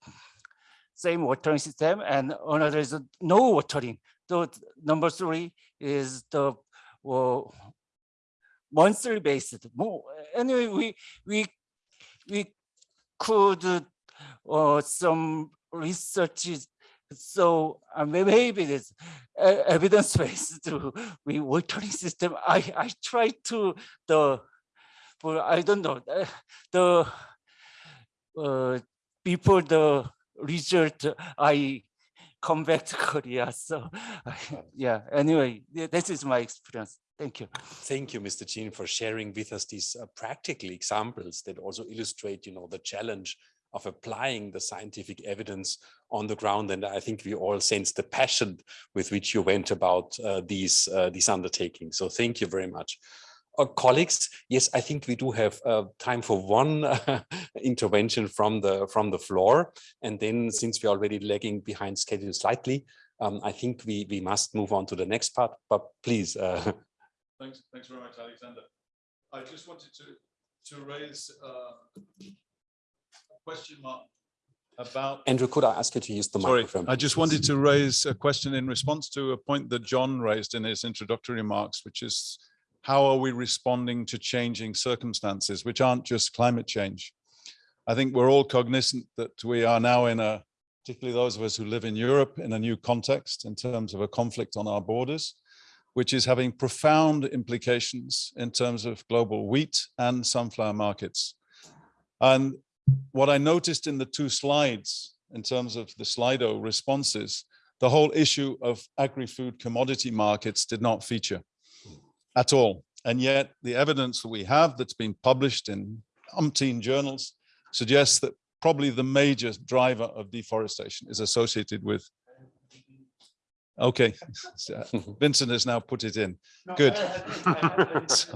same watering system, and another is no watering. So number three is the uh, monthly based. Anyway, we we we could uh, some researches so uh, maybe this uh, evidence based to we watering system. I I try to the, but I don't know the uh, before the result I come back to Korea. So yeah. Anyway, this is my experience. Thank you. Thank you, Mr. Jean, for sharing with us these uh, practical examples that also illustrate, you know, the challenge of applying the scientific evidence on the ground. And I think we all sense the passion with which you went about uh, these, uh, these undertakings. So thank you very much. Uh, colleagues, yes, I think we do have uh, time for one intervention from the from the floor. And then since we're already lagging behind schedule slightly, um, I think we, we must move on to the next part, but please. Uh, thanks, thanks very much, Alexander. I just wanted to, to raise uh, question mark about. Andrew, could I ask you to use the Sorry, microphone? I just wanted to raise a question in response to a point that John raised in his introductory remarks, which is how are we responding to changing circumstances, which aren't just climate change? I think we're all cognizant that we are now in a, particularly those of us who live in Europe, in a new context in terms of a conflict on our borders, which is having profound implications in terms of global wheat and sunflower markets. And what I noticed in the two slides in terms of the Slido responses, the whole issue of agri-food commodity markets did not feature at all. And yet the evidence that we have that's been published in umpteen journals suggests that probably the major driver of deforestation is associated with Okay, Vincent has now put it in. Good.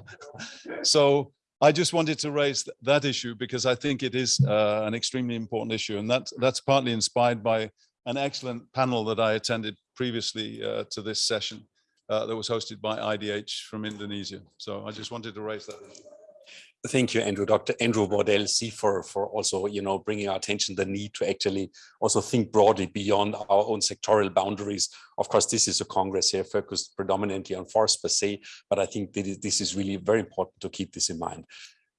so I just wanted to raise th that issue because I think it is uh, an extremely important issue, and that that's partly inspired by an excellent panel that I attended previously uh, to this session uh, that was hosted by IDH from Indonesia. So I just wanted to raise that. Thank you, Andrew. Dr. Andrew Bordell, for for also, you know, bringing our attention the need to actually also think broadly beyond our own sectorial boundaries. Of course, this is a Congress here focused predominantly on forest per se, but I think this is really very important to keep this in mind.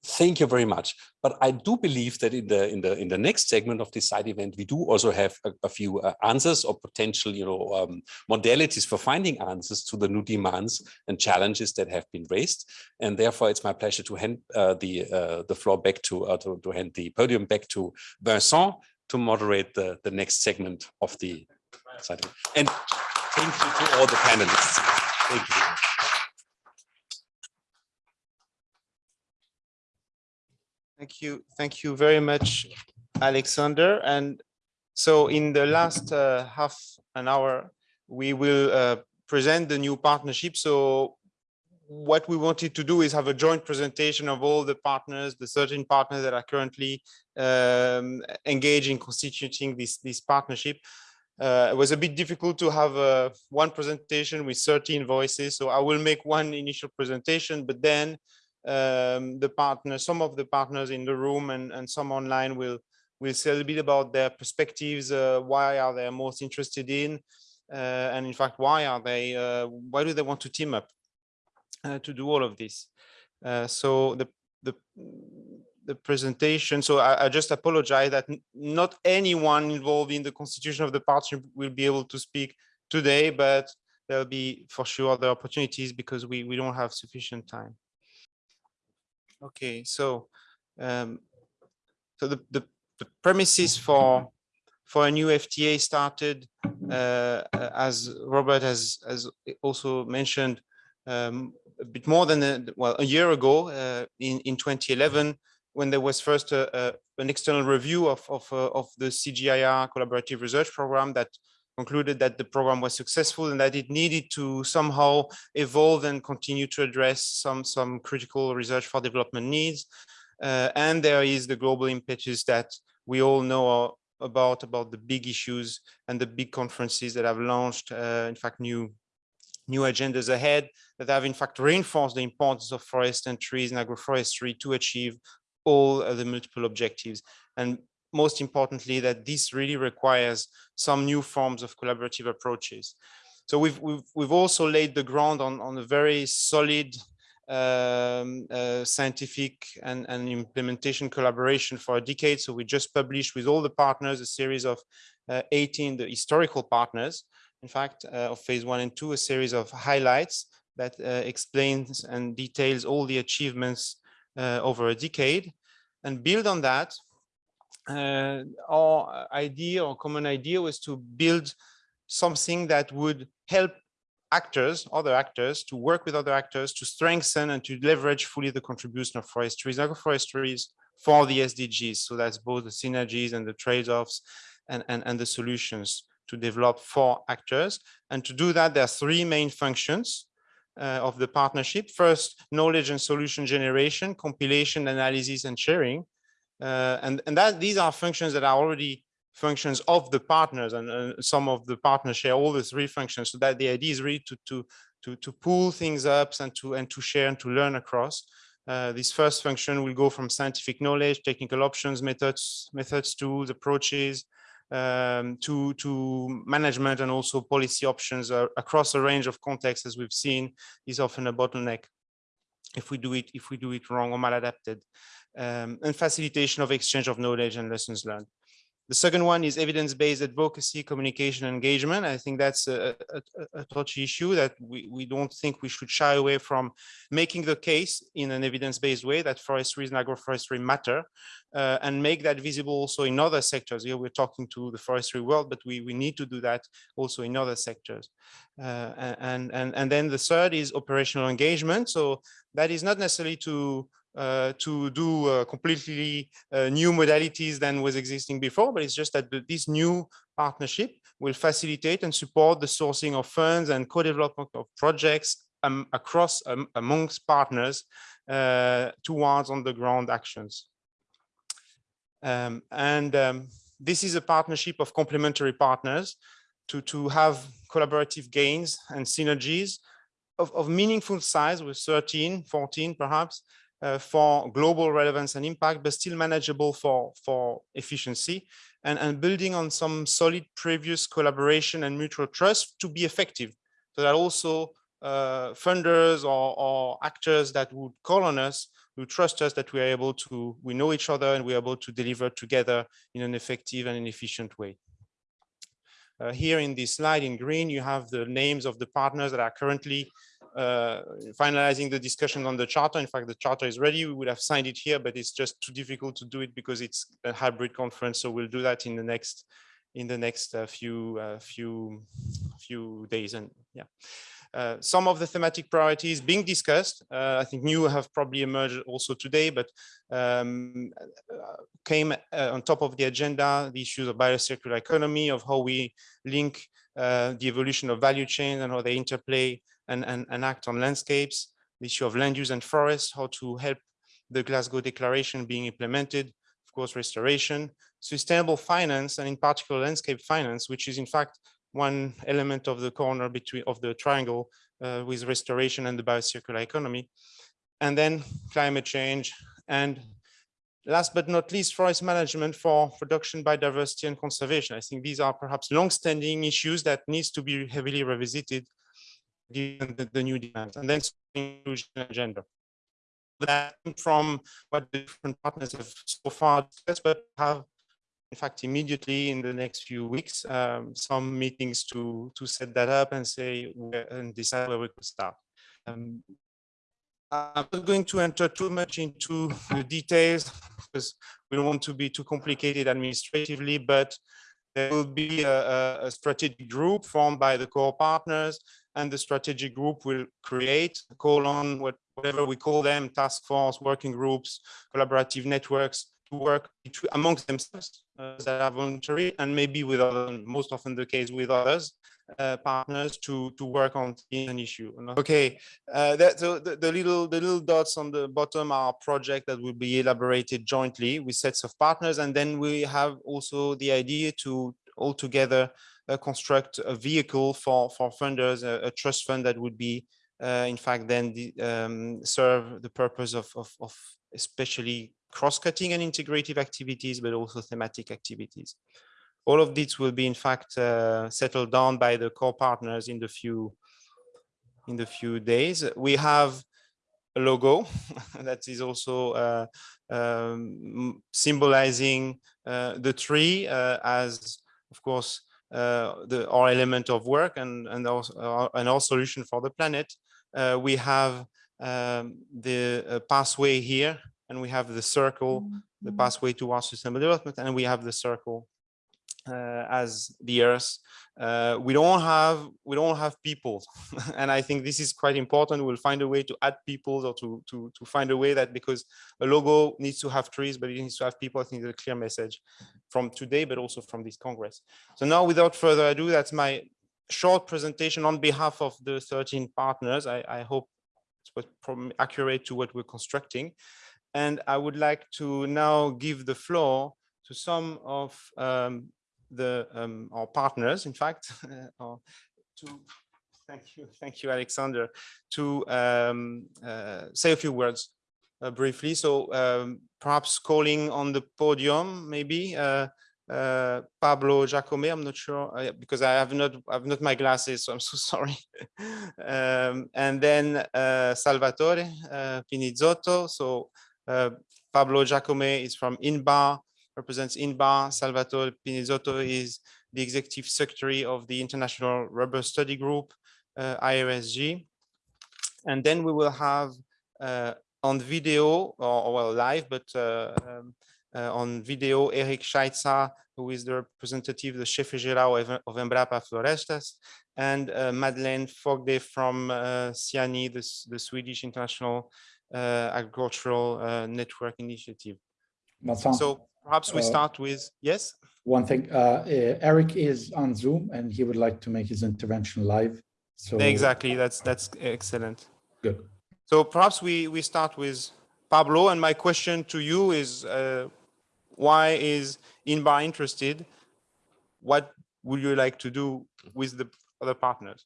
Thank you very much. But I do believe that in the in the in the next segment of this side event, we do also have a, a few uh, answers or potential, you know, um, modalities for finding answers to the new demands and challenges that have been raised. And therefore, it's my pleasure to hand uh, the uh, the floor back to, uh, to to hand the podium back to Vincent to moderate the the next segment of the side. Event. And thank you to all the panelists. Thank you. Thank you. Thank you very much, Alexander. And so in the last uh, half an hour, we will uh, present the new partnership. So what we wanted to do is have a joint presentation of all the partners, the 13 partners that are currently um, engaged in constituting this, this partnership. Uh, it was a bit difficult to have uh, one presentation with 13 voices. So I will make one initial presentation, but then um, the partners, some of the partners in the room and, and some online will will say a little bit about their perspectives, uh, why are they most interested in, uh, and in fact, why are they, uh, why do they want to team up uh, to do all of this? Uh, so the, the, the presentation, so I, I just apologize that not anyone involved in the constitution of the partnership will be able to speak today, but there'll be for sure other opportunities because we, we don't have sufficient time. Okay, so um, so the, the, the premises for for a new FTA started, uh, as Robert has, has also mentioned, um, a bit more than a, well a year ago uh, in in 2011 when there was first a, a, an external review of of, uh, of the CGIAR collaborative research program that concluded that the program was successful and that it needed to somehow evolve and continue to address some, some critical research for development needs. Uh, and there is the global impetus that we all know about, about the big issues and the big conferences that have launched, uh, in fact, new new agendas ahead that have in fact reinforced the importance of forest and trees and agroforestry to achieve all the multiple objectives. And most importantly, that this really requires some new forms of collaborative approaches. So we've, we've, we've also laid the ground on, on a very solid um, uh, scientific and, and implementation collaboration for a decade. So we just published with all the partners a series of uh, 18, the historical partners, in fact, uh, of phase one and two, a series of highlights that uh, explains and details all the achievements uh, over a decade. And build on that, our idea or common idea was to build something that would help actors, other actors, to work with other actors to strengthen and to leverage fully the contribution of forestries, agroforestries for the SDGs. So that's both the synergies and the trade-offs and, and, and the solutions to develop for actors. And to do that, there are three main functions uh, of the partnership. First, knowledge and solution generation, compilation, analysis, and sharing. Uh, and and that these are functions that are already functions of the partners and uh, some of the partners share all the three functions so that the idea is really to to to to pull things up and to and to share and to learn across. Uh, this first function will go from scientific knowledge technical options methods methods tools approaches um, to, to management and also policy options uh, across a range of contexts, as we've seen, is often a bottleneck if we do it if we do it wrong or maladapted, um, and facilitation of exchange of knowledge and lessons learned. The second one is evidence-based advocacy, communication, engagement. I think that's a, a, a, touchy issue that we, we don't think we should shy away from making the case in an evidence-based way that forestry and agroforestry matter uh, and make that visible also in other sectors. Here we're talking to the forestry world, but we, we need to do that also in other sectors. Uh, and, and, and then the third is operational engagement. So that is not necessarily to uh, to do uh, completely uh, new modalities than was existing before, but it's just that the, this new partnership will facilitate and support the sourcing of funds and co-development of projects um, across um, amongst partners uh, towards on-the-ground actions. Um, and um, this is a partnership of complementary partners to, to have collaborative gains and synergies of, of meaningful size with 13, 14 perhaps, uh, for global relevance and impact, but still manageable for, for efficiency and, and building on some solid previous collaboration and mutual trust to be effective. So that also uh, funders or, or, actors that would call on us, who trust us that we are able to, we know each other and we're able to deliver together in an effective and an efficient way. Uh, here in this slide in green, you have the names of the partners that are currently finalizing the discussion on the charter. In fact, the charter is ready. We would have signed it here, but it's just too difficult to do it because it's a hybrid conference. So we'll do that in the next in the next uh, few uh, few few days. And yeah. Uh, some of the thematic priorities being discussed, uh, I think new have probably emerged also today, but um, uh, came on top of the agenda, the issues of biocircular economy, of how we link the evolution of value chains and how they interplay and, and, and act on landscapes, the issue of land use and forests, how to help the Glasgow Declaration being implemented, of course, restoration, sustainable finance, and in particular landscape finance, which is in fact one element of the corner between of the triangle uh, with restoration and the biocircular economy. And then climate change and last but not least, forest management for production, biodiversity and conservation. I think these are perhaps long-standing issues that needs to be heavily revisited given the, the new demands, and then inclusion agenda. That from what different partners have so far discussed, but have in fact immediately in the next few weeks um, some meetings to to set that up and say and decide where we could start. Um, I'm not going to enter too much into the details because we don't want to be too complicated administratively, but there will be a, a, strategic group formed by the core partners and the strategic group will create, call on what, whatever we call them, task force, working groups, collaborative networks to work amongst themselves uh, that are voluntary and maybe with other, most often the case with others uh, partners to to work on an issue. Okay, uh, that so the, the little the little dots on the bottom are project that will be elaborated jointly with sets of partners, and then we have also the idea to all together construct a vehicle for for funders, a, a trust fund that would be uh, in fact then the, um, serve the purpose of, of, of especially cross-cutting and integrative activities, but also thematic activities. All of this will be in fact uh, settled down by the core partners in the few in the few days. We have a logo that is also uh, um, symbolizing uh, the tree uh, as, of course, uh, the our element of work and and also our, and our solution for the planet. Uh, we have um, the pathway here, and we have the circle, the Mm-hmm. pathway towards sustainable development, and we have the circle uh, as the earth. Uh, we don't have we don't have people, and I think this is quite important. We'll find a way to add people or to to to find a way that because a logo needs to have trees, but it needs to have people. I think it's a clear message from today, but also from this Congress. So now, without further ado, that's my short presentation on behalf of the 13 partners. I, I hope it was accurate to what we're constructing. And I would like to now give the floor to some of um, the um, our partners, in fact, uh, to thank you, thank you, Alexander, to um, uh, say a few words uh, briefly. So um, perhaps calling on the podium, maybe uh, uh, Pablo Jácome. I'm not sure uh, because I have not I've not my glasses, so I'm so sorry. um, and then Salvatore Pinizzotto. So Pablo Jácome is from INBAR, represents INBAR. Salvatore Pinizzotto is the executive secretary of the International Rubber Study Group, uh, IRSG. And then we will have uh, on video, or, or, well, live, but uh, um, uh, on video, Eric Schaitza, who is the representative, the chef geral of, of Embrapa Florestas, and uh, Madeleine Fogde from uh, SIANI, the, the Swedish International uh, Agricultural uh, Network Initiative. So perhaps we uh, start with, yes? one thing, uh, uh, Eric is on Zoom and he would like to make his intervention live. So Exactly, that's that's excellent. good. So perhaps we we start with Pablo, and my question to you is, uh, why is Inbar interested? What would you like to do with the other partners?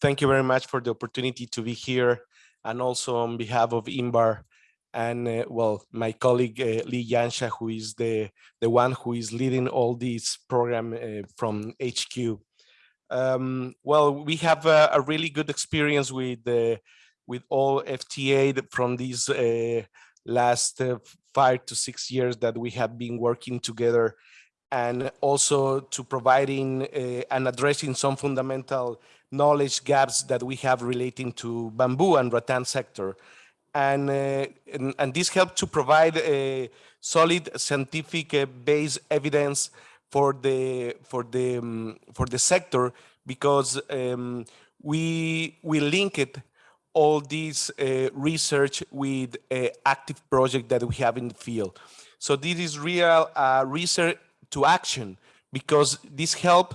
Thank you very much for the opportunity to be here and also on behalf of INBAR and uh, well, my colleague uh, Li Yanxia, who is the, the one who is leading all this program uh, from HQ. Um, well, we have a, a, really good experience with uh, with all FTA from these uh, last uh, five to six years that we have been working together and also to providing and addressing some fundamental knowledge gaps that we have relating to bamboo and rattan sector. And, uh, and, and, this helped to provide a solid scientific uh, based evidence for the, for the, um, for the sector because um, we, we link it all this uh, research with active project that we have in the field. So this is real uh, research to action because this help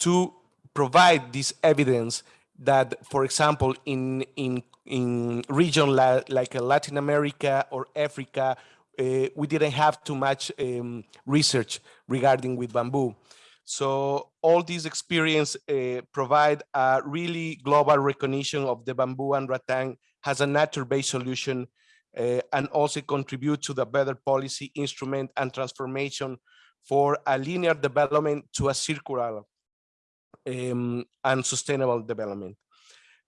to provide this evidence that, for example, in in in region la like Latin America or Africa, uh, we didn't have too much um, research regarding with bamboo. So all these experience uh, provide a really global recognition of the bamboo and rattan has a nature-based solution uh, and also contribute to the better policy instrument and transformation for a linear development to a circular um, and sustainable development.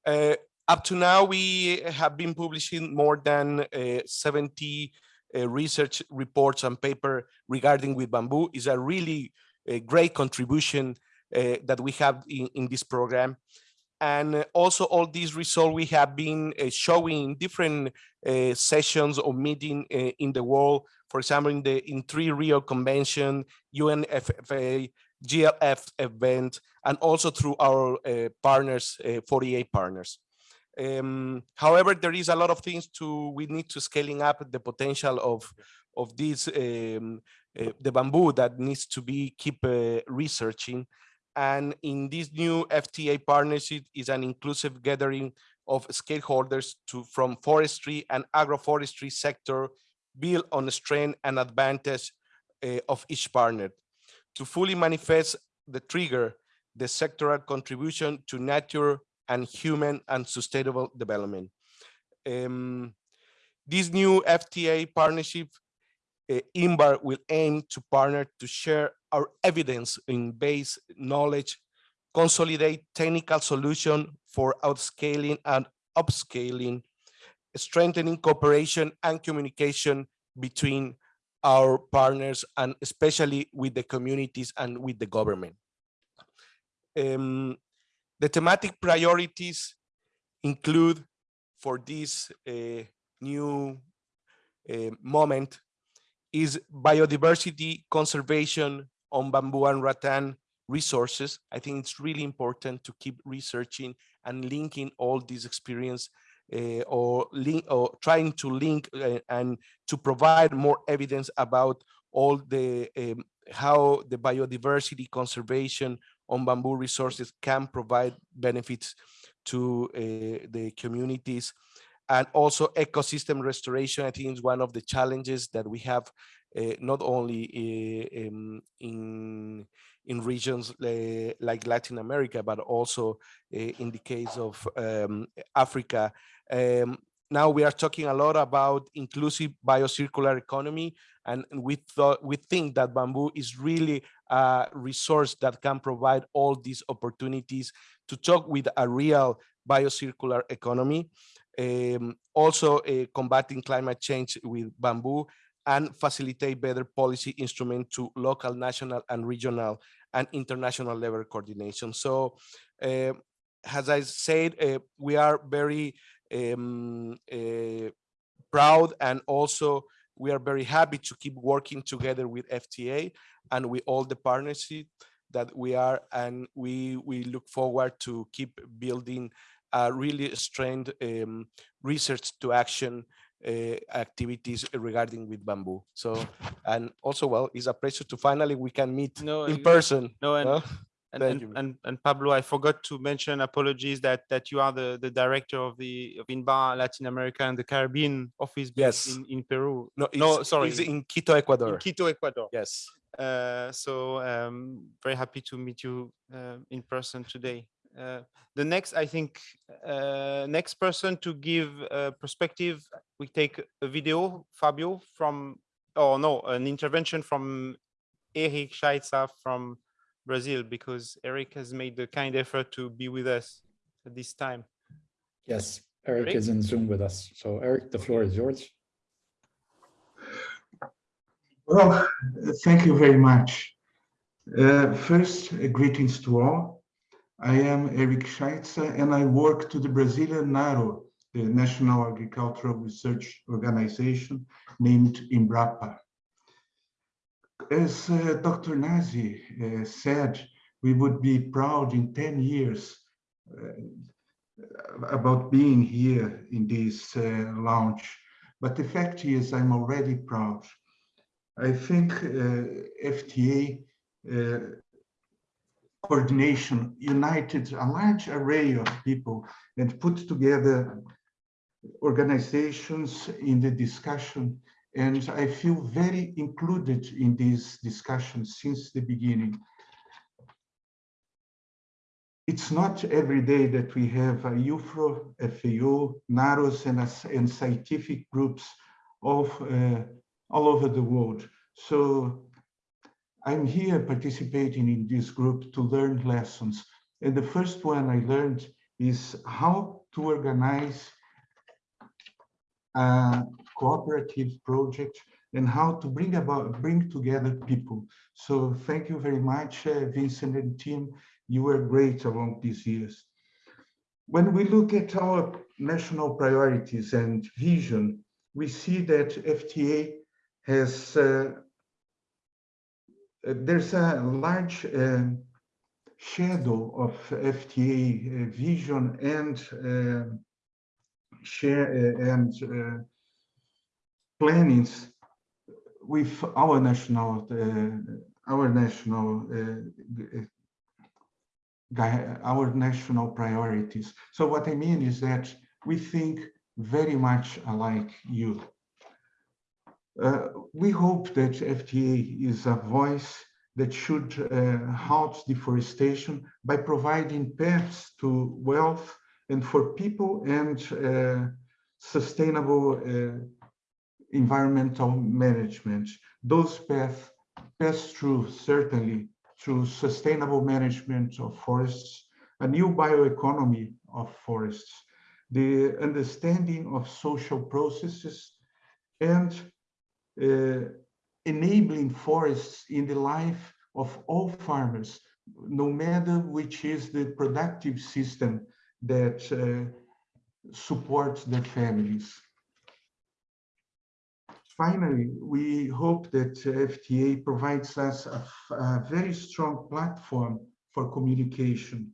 Uh, up to now, we have been publishing more than uh, 70 uh, research reports and paper regarding with bamboo is a really a great contribution uh, that we have in, in this program. And also all these results we have been uh, showing in different uh, sessions or meeting in the world. For example, in the in three Rio Convention, UNFFA, GLF event, and also through our uh, partners, uh, 48 partners. Um, however, there is a lot of things to, we need to scaling up the potential of, of this um, uh, the bamboo that needs to be keep uh, researching. And in this new FTA partnership is an inclusive gathering of stakeholders to from forestry and agroforestry sector build on the strength and advantage uh, of each partner to fully manifest the trigger the sectoral contribution to nature and human and sustainable development. Um, this new FTA partnership, uh, will aim to partner to share our evidence in base knowledge, consolidate technical solution for outscaling and upscaling, strengthening cooperation and communication between our partners and especially with the communities and with the government. Um, the thematic priorities include for this uh, new uh, moment is biodiversity conservation on bamboo and rattan resources. I think it's really important to keep researching and linking all this experience uh, or link or trying to link uh, and to provide more evidence about all the um, how the biodiversity conservation on bamboo resources can provide benefits to uh, the communities and also ecosystem restoration i think is one of the challenges that we have uh, not only um, in in regions uh, like Latin America, but also in the case of um, Africa. Um, now we are talking a lot about inclusive biocircular economy, and we thought we think that bamboo is really a resource that can provide all these opportunities to talk with a real biocircular economy. Um, also uh, combating climate change with bamboo and facilitate better policy instrument to local, national, and regional and international level coordination. So, uh, as I said, uh, we are very um, uh, proud and also we are very happy to keep working together with FTA and with all the partnership that we are and we we look forward to keep building a really strength um, research to action uh, activities regarding with bamboo. So, and also, well, it's a pleasure to finally we can meet No, in person. No, and no? And, and, and and Pablo, I forgot to mention apologies that that you are the the director of the of INBAR Latin America and the Caribbean office Yes. in, in Peru. No, no, it's- sorry, it's in Quito, Ecuador. in Quito, Ecuador. Yes. Uh, so um, very happy to meet you uh, in person today. Uh, the next, I think, uh, next person to give a perspective, we take a video, Fabio, from, oh no, an intervention from Eric Schaitza from Brazil, because Eric has made the kind effort to be with us at this time. Yes, Eric Eric? is in Zoom with us. So Eric, the floor is yours. Well, thank you very much. Uh, first, uh, greetings to all. I am Eric Schaitza and I work to the Brazilian NARO, the National Agricultural Research Organization named Embrapa. As uh, Dr. Nasi uh, said, we would be proud in 10 years uh, about being here in this uh, launch. But the fact is, I'm already proud. I think uh, FTA uh, coordination united a large array of people and put together organizations in the discussion. And I feel very included in these discussions since the beginning. It's not every day that we have IUFRO, FAO, NAROS, and, and scientific groups of uh, all over the world. So I'm here participating in this group to learn lessons. And the first one I learned is how to organize a cooperative project and how to bring about bring together people. So thank you very much, uh, Vincent and team. You were great along these years. When we look at our national priorities and vision, we see that FTA has uh, uh, there's a large um, shadow of FTA uh, vision and uh, share uh, and uh, plannings with our national uh, our national uh, our national priorities. So what I mean is that we think very much alike you. Uh, we hope that FTA is a voice that should uh, halt deforestation by providing paths to wealth and for people and uh, sustainable uh, environmental management. Those paths pass through certainly through sustainable management of forests, a new bioeconomy of forests, the understanding of social processes, and uh, enabling forests in the life of all farmers, no matter which is the productive system that uh, supports their families. Finally, we hope that FTA provides us a, a very strong platform for communication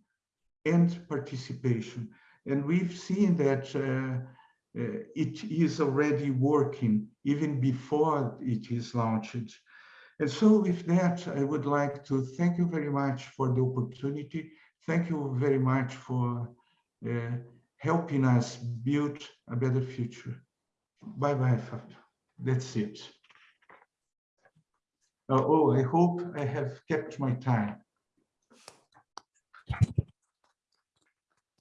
and participation. And we've seen that uh, uh, it is already working even before it is launched. And so with that, I would like to thank you very much for the opportunity. Thank you very much for uh, helping us build a better future. Bye-bye, Fabio. That's it. Oh, I hope I have kept my time.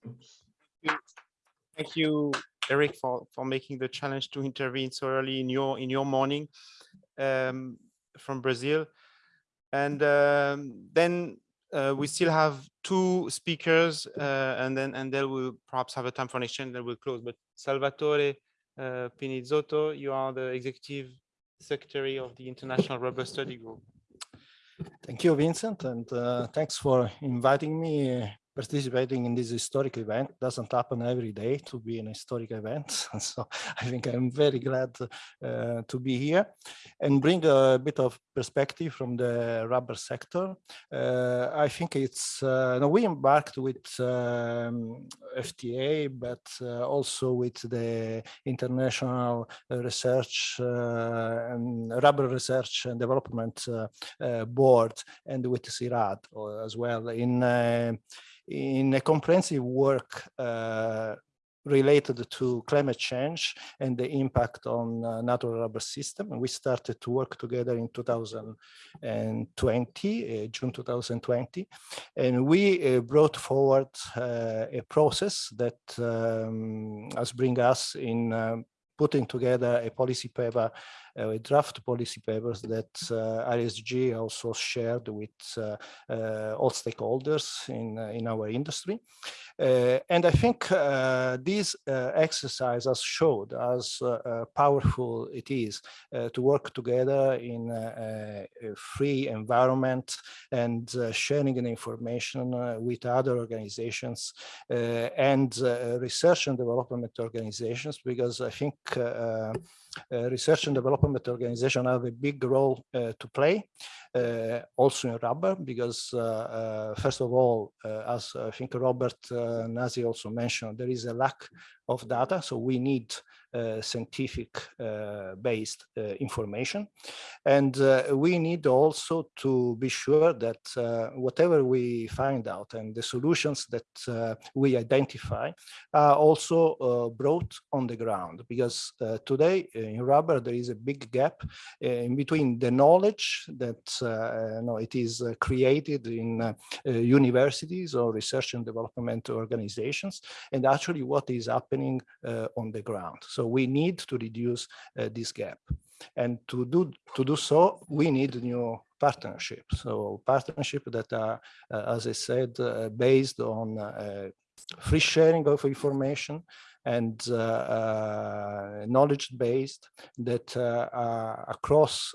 Oops. Thank you, Eric, for, for making the challenge to intervene so early in your in your morning um, from Brazil. And um, then uh, we still have two speakers, uh, and then and then we'll perhaps have a time for an exchange. Then we'll close. But Salvatore uh, Pinizzotto, you are the executive secretary of the International Rubber Study Group. Thank you, Vincent, and uh, thanks for inviting me participating in this historic event doesn't happen every day to be an historic event. And so I think I'm very glad uh, to be here and bring a bit of perspective from the rubber sector. Uh, I think it's, uh, no, we embarked with um, FTA, but uh, also with the International Research uh, and Rubber Research and Development uh, Board and with CIRAD as well in in a comprehensive work uh, related to climate change and the impact on uh, natural rubber system. And we started to work together in 2020, uh, June 2020. And we uh, brought forward uh, a process that um, has bring us in um, putting together a policy paper, uh, draft policy papers that uh, RSG also shared with uh, uh, all stakeholders in, uh, in our industry. Uh, and I think uh, this exercise has showed as powerful it is to work together in a, a free environment and sharing the information with other organizations and research and development organizations, because I think uh, Uh, research and development organization have a big role uh, to play, uh, also in rubber, because uh, uh, first of all, as I think Robert Nasi also mentioned, there is a lack of data, so we need uh, scientific uh, based uh, information. And uh, we need also to be sure that uh, whatever we find out and the solutions that uh, we identify are also brought on the ground. Because today in rubber, there is a big gap in between the knowledge that know, it is created in universities or research and development organizations and actually what is happening on the ground. So so we need to reduce uh, this gap. And to do, to do so, we need new partnerships. So partnership that are, uh, as I said, uh, based on uh, free sharing of information and uh, uh, knowledge based that are across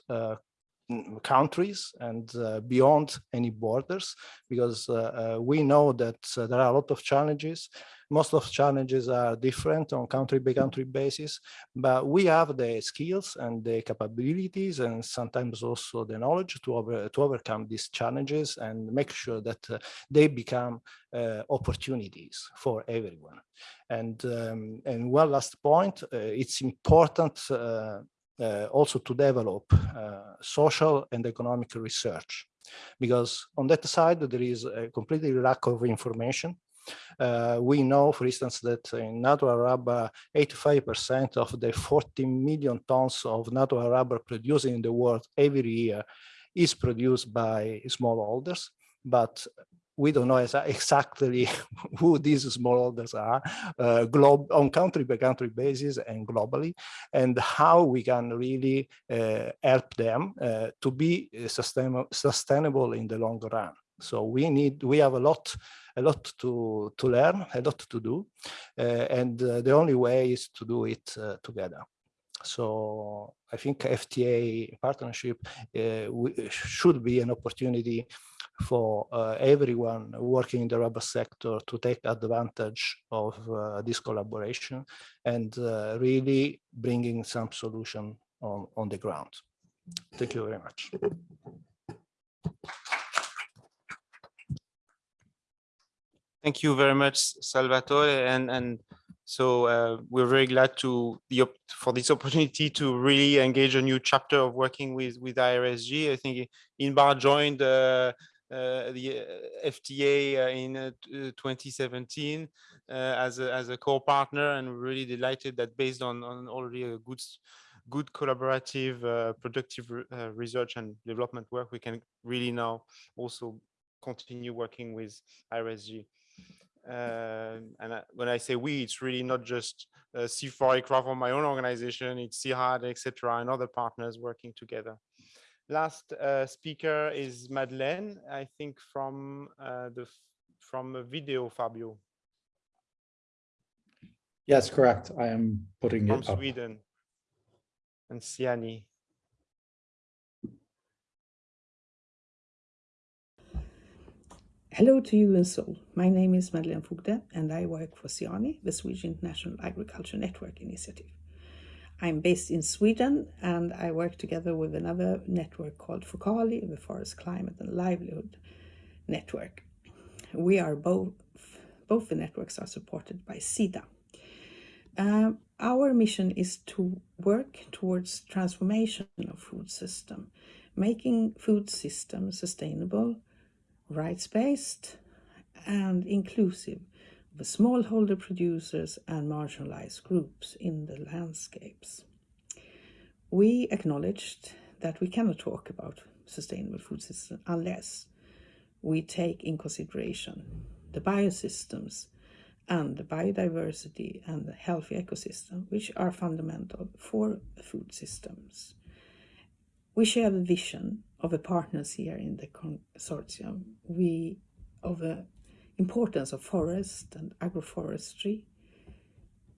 countries and uh, beyond any borders because uh, uh, we know that there are a lot of challenges most of challenges are different on country by country basis, but we have the skills and the capabilities and sometimes also the knowledge to, over, to overcome these challenges and make sure that uh, they become uh, opportunities for everyone. And, um, and one last point, uh, it's important uh, uh, also to develop uh, social and economic research. Because on that side there is a completely lack of information. Uh, we know, for instance, that in natural rubber, 85% of the 40 million tons of natural rubber produced in the world every year is produced by smallholders, but we don't know exactly who these smallholders are uh, on country by country basis and globally and how we can really uh, help them uh, to be sustainable sustainable in the long run. So we need we have a lot a lot to to learn a lot to do uh, and uh, the only way is to do it uh, together. So I think FTA partnership should be an opportunity for uh, everyone working in the rubber sector to take advantage of uh, this collaboration and uh, really bringing some solution on, on the ground. Thank you very much. Thank you very much, Salvatore. And, and so uh, we're very glad to for this opportunity to really engage a new chapter of working with with IRSG. I think Inbar joined uh, the uh, FTA uh, in 2017 as a as a co-partner, and we're really delighted that based on on already a good good collaborative, productive research and development work, we can really now also continue working with IRSG. Uh, and I, when I say we, it's really not just uh, CIFOR-ICRAF or my own organization, it's CIRAD, etc., and other partners working together. Last uh, speaker is Madeleine, I think from uh, the from a video, Fabio. Yes, correct. I am putting from it up. Sweden and SIANI. Hello to you in Seoul. My name is Madeleine Fogde and I work for SIANI, the Swedish International Agriculture Network Initiative. I'm based in Sweden and I work together with another network called FOCALI, the Forest Climate and Livelihood Network. We are both, both the networks are supported by SIDA. Uh, our mission is to work towards transformation of food system, making food system sustainable, rights-based and inclusive the smallholder producers and marginalized groups in the landscapes. We acknowledged that we cannot talk about sustainable food systems unless we take in consideration the biosystems and the biodiversity and the healthy ecosystem, which are fundamental for food systems. We share the vision of the partners here in the consortium, we of the importance of forest and agroforestry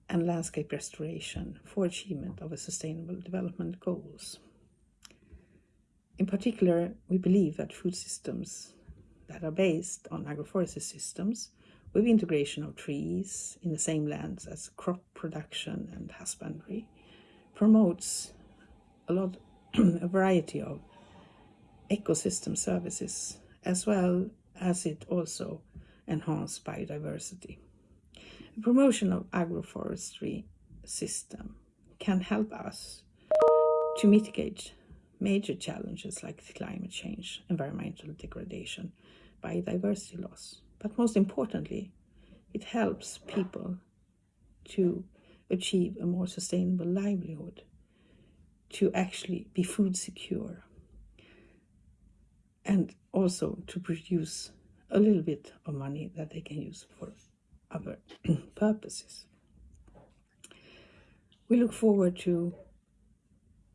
and landscape restoration for achievement of the sustainable development goals. In particular, we believe that food systems that are based on agroforestry systems with integration of trees in the same lands as crop production and husbandry promotes a lot a variety of ecosystem services as well as it also enhance biodiversity. The promotion of agroforestry system can help us to mitigate major challenges like climate change, environmental degradation, biodiversity loss. But most importantly, it helps people to achieve a more sustainable livelihood, to actually be food secure, and also to produce a little bit of money that they can use for other purposes. We look forward to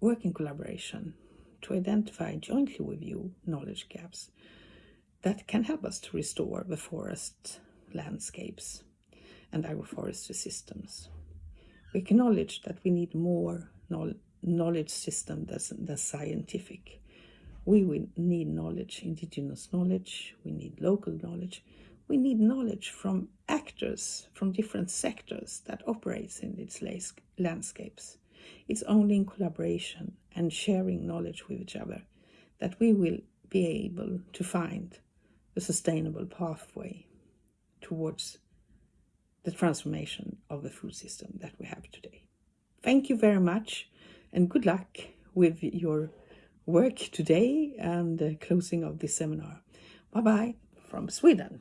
working collaboration to identify jointly with you knowledge gaps that can help us to restore the forest landscapes and agroforestry systems. We acknowledge that we need more knowledge system than scientific we will need knowledge, indigenous knowledge, we need local knowledge, we need knowledge from actors from different sectors that operates in these landscapes. It's only in collaboration and sharing knowledge with each other that we will be able to find a sustainable pathway towards the transformation of the food system that we have today. Thank you very much and good luck with your work today and the closing of this seminar. Bye-bye from Sweden.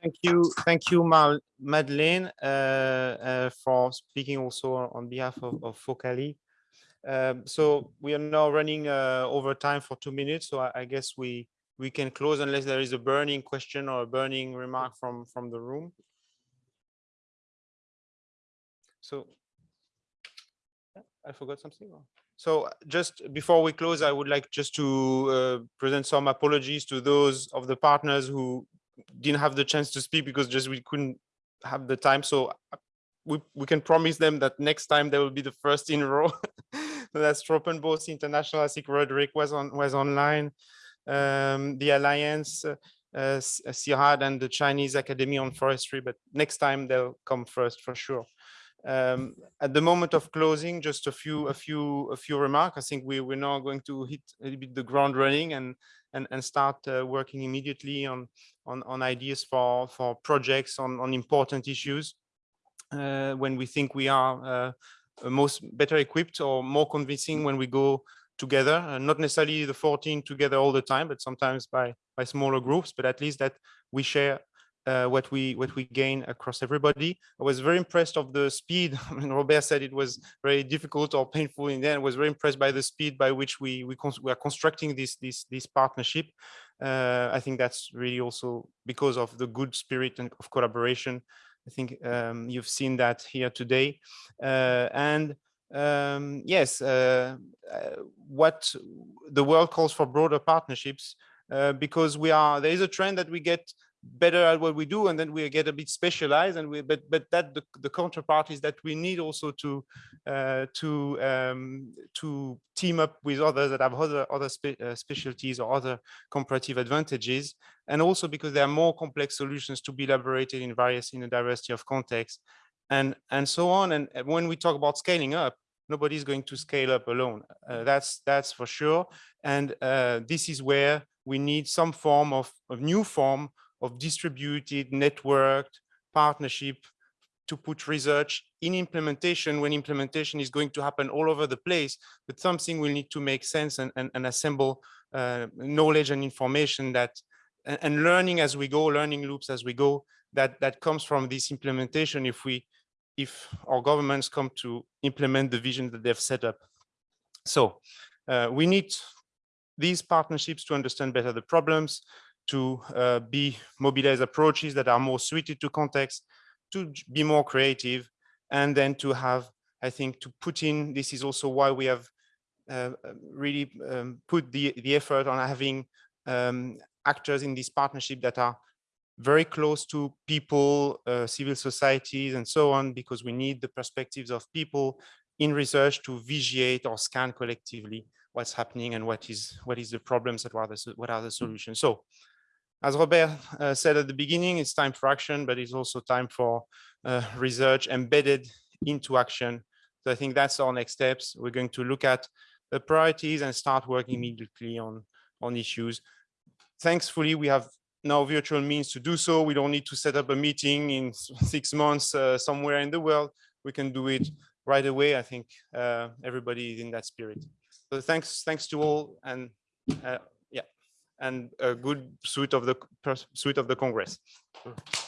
Thank you, thank you, Mal Madeleine, uh, uh, for speaking also on behalf of, of Focali. Um, so we are now running uh, over time for two minutes, so I, I, guess we we can close unless there is a burning question or a burning remark from from the room. So I forgot something. So just before we close, I would like just to uh, present some apologies to those of the partners who didn't have the chance to speak because just we couldn't have the time. So uh, we, we can promise them that next time they will be the first in row. That's Tropenbos International. I think Roderick was on was online. Um, the Alliance, uh, uh, CIRAD and the Chinese Academy on Forestry, but next time they'll come first for sure. Um, at the moment of closing, just a few, a few, a few remarks. I think we we're now going to hit a little bit the ground running and and and start uh, working immediately on on on ideas for for projects on on important issues uh, when we think we are uh, most better equipped or more convincing when we go together. Uh, not necessarily the 14 together all the time, but sometimes by by smaller groups. But at least that we share uh, what we what we gain across everybody. I was very impressed of the speed. I mean, Robert said it was very difficult or painful in the end. I was very impressed by the speed by which we we, we are constructing this this this partnership. Uh, I think that's really also because of the good spirit and of collaboration. I think um, you've seen that here today. Uh, and um, yes, uh, uh, what the world calls for broader partnerships, uh, because we are there is a trend that we get better at what we do and then we get a bit specialized and we but but that the, the counterpart is that we need also to uh, to um, to team up with others that have other other spe uh, specialties or other comparative advantages and also because there are more complex solutions to be elaborated in various in a diversity of contexts and and so on. And when we talk about scaling up nobody's going to scale up alone. Uh, that's that's for sure. And uh, this is where we need some form of, of new form of distributed, networked partnership to put research in implementation when implementation is going to happen all over the place, but something will need to make sense and, and, and assemble uh, knowledge and information that and, and learning as we go, learning loops as we go, that that comes from this implementation if we if our governments come to implement the vision that they've set up. So uh, we need these partnerships to understand better the problems, to uh, be mobilized approaches that are more suited to context, to be more creative, and then to have, I think, to put in, this is also why we have uh, really um, put the, the effort on having um, actors in this partnership that are very close to people, uh, civil societies, and so on, because we need the perspectives of people in research to visuate or scan collectively what's happening and what is what is the problems and what are the, what are the solutions. So as Robert uh, said at the beginning, it's time for action, but it's also time for uh, research embedded into action. So I think that's our next steps. We're going to look at the priorities and start working immediately on, on issues. Thankfully, we have now virtual means to do so. We don't need to set up a meeting in six months uh, somewhere in the world. We can do it right away. I think uh, everybody is in that spirit. So thanks, thanks to all and uh, and a good suite of the suite of the Congress. Hmm.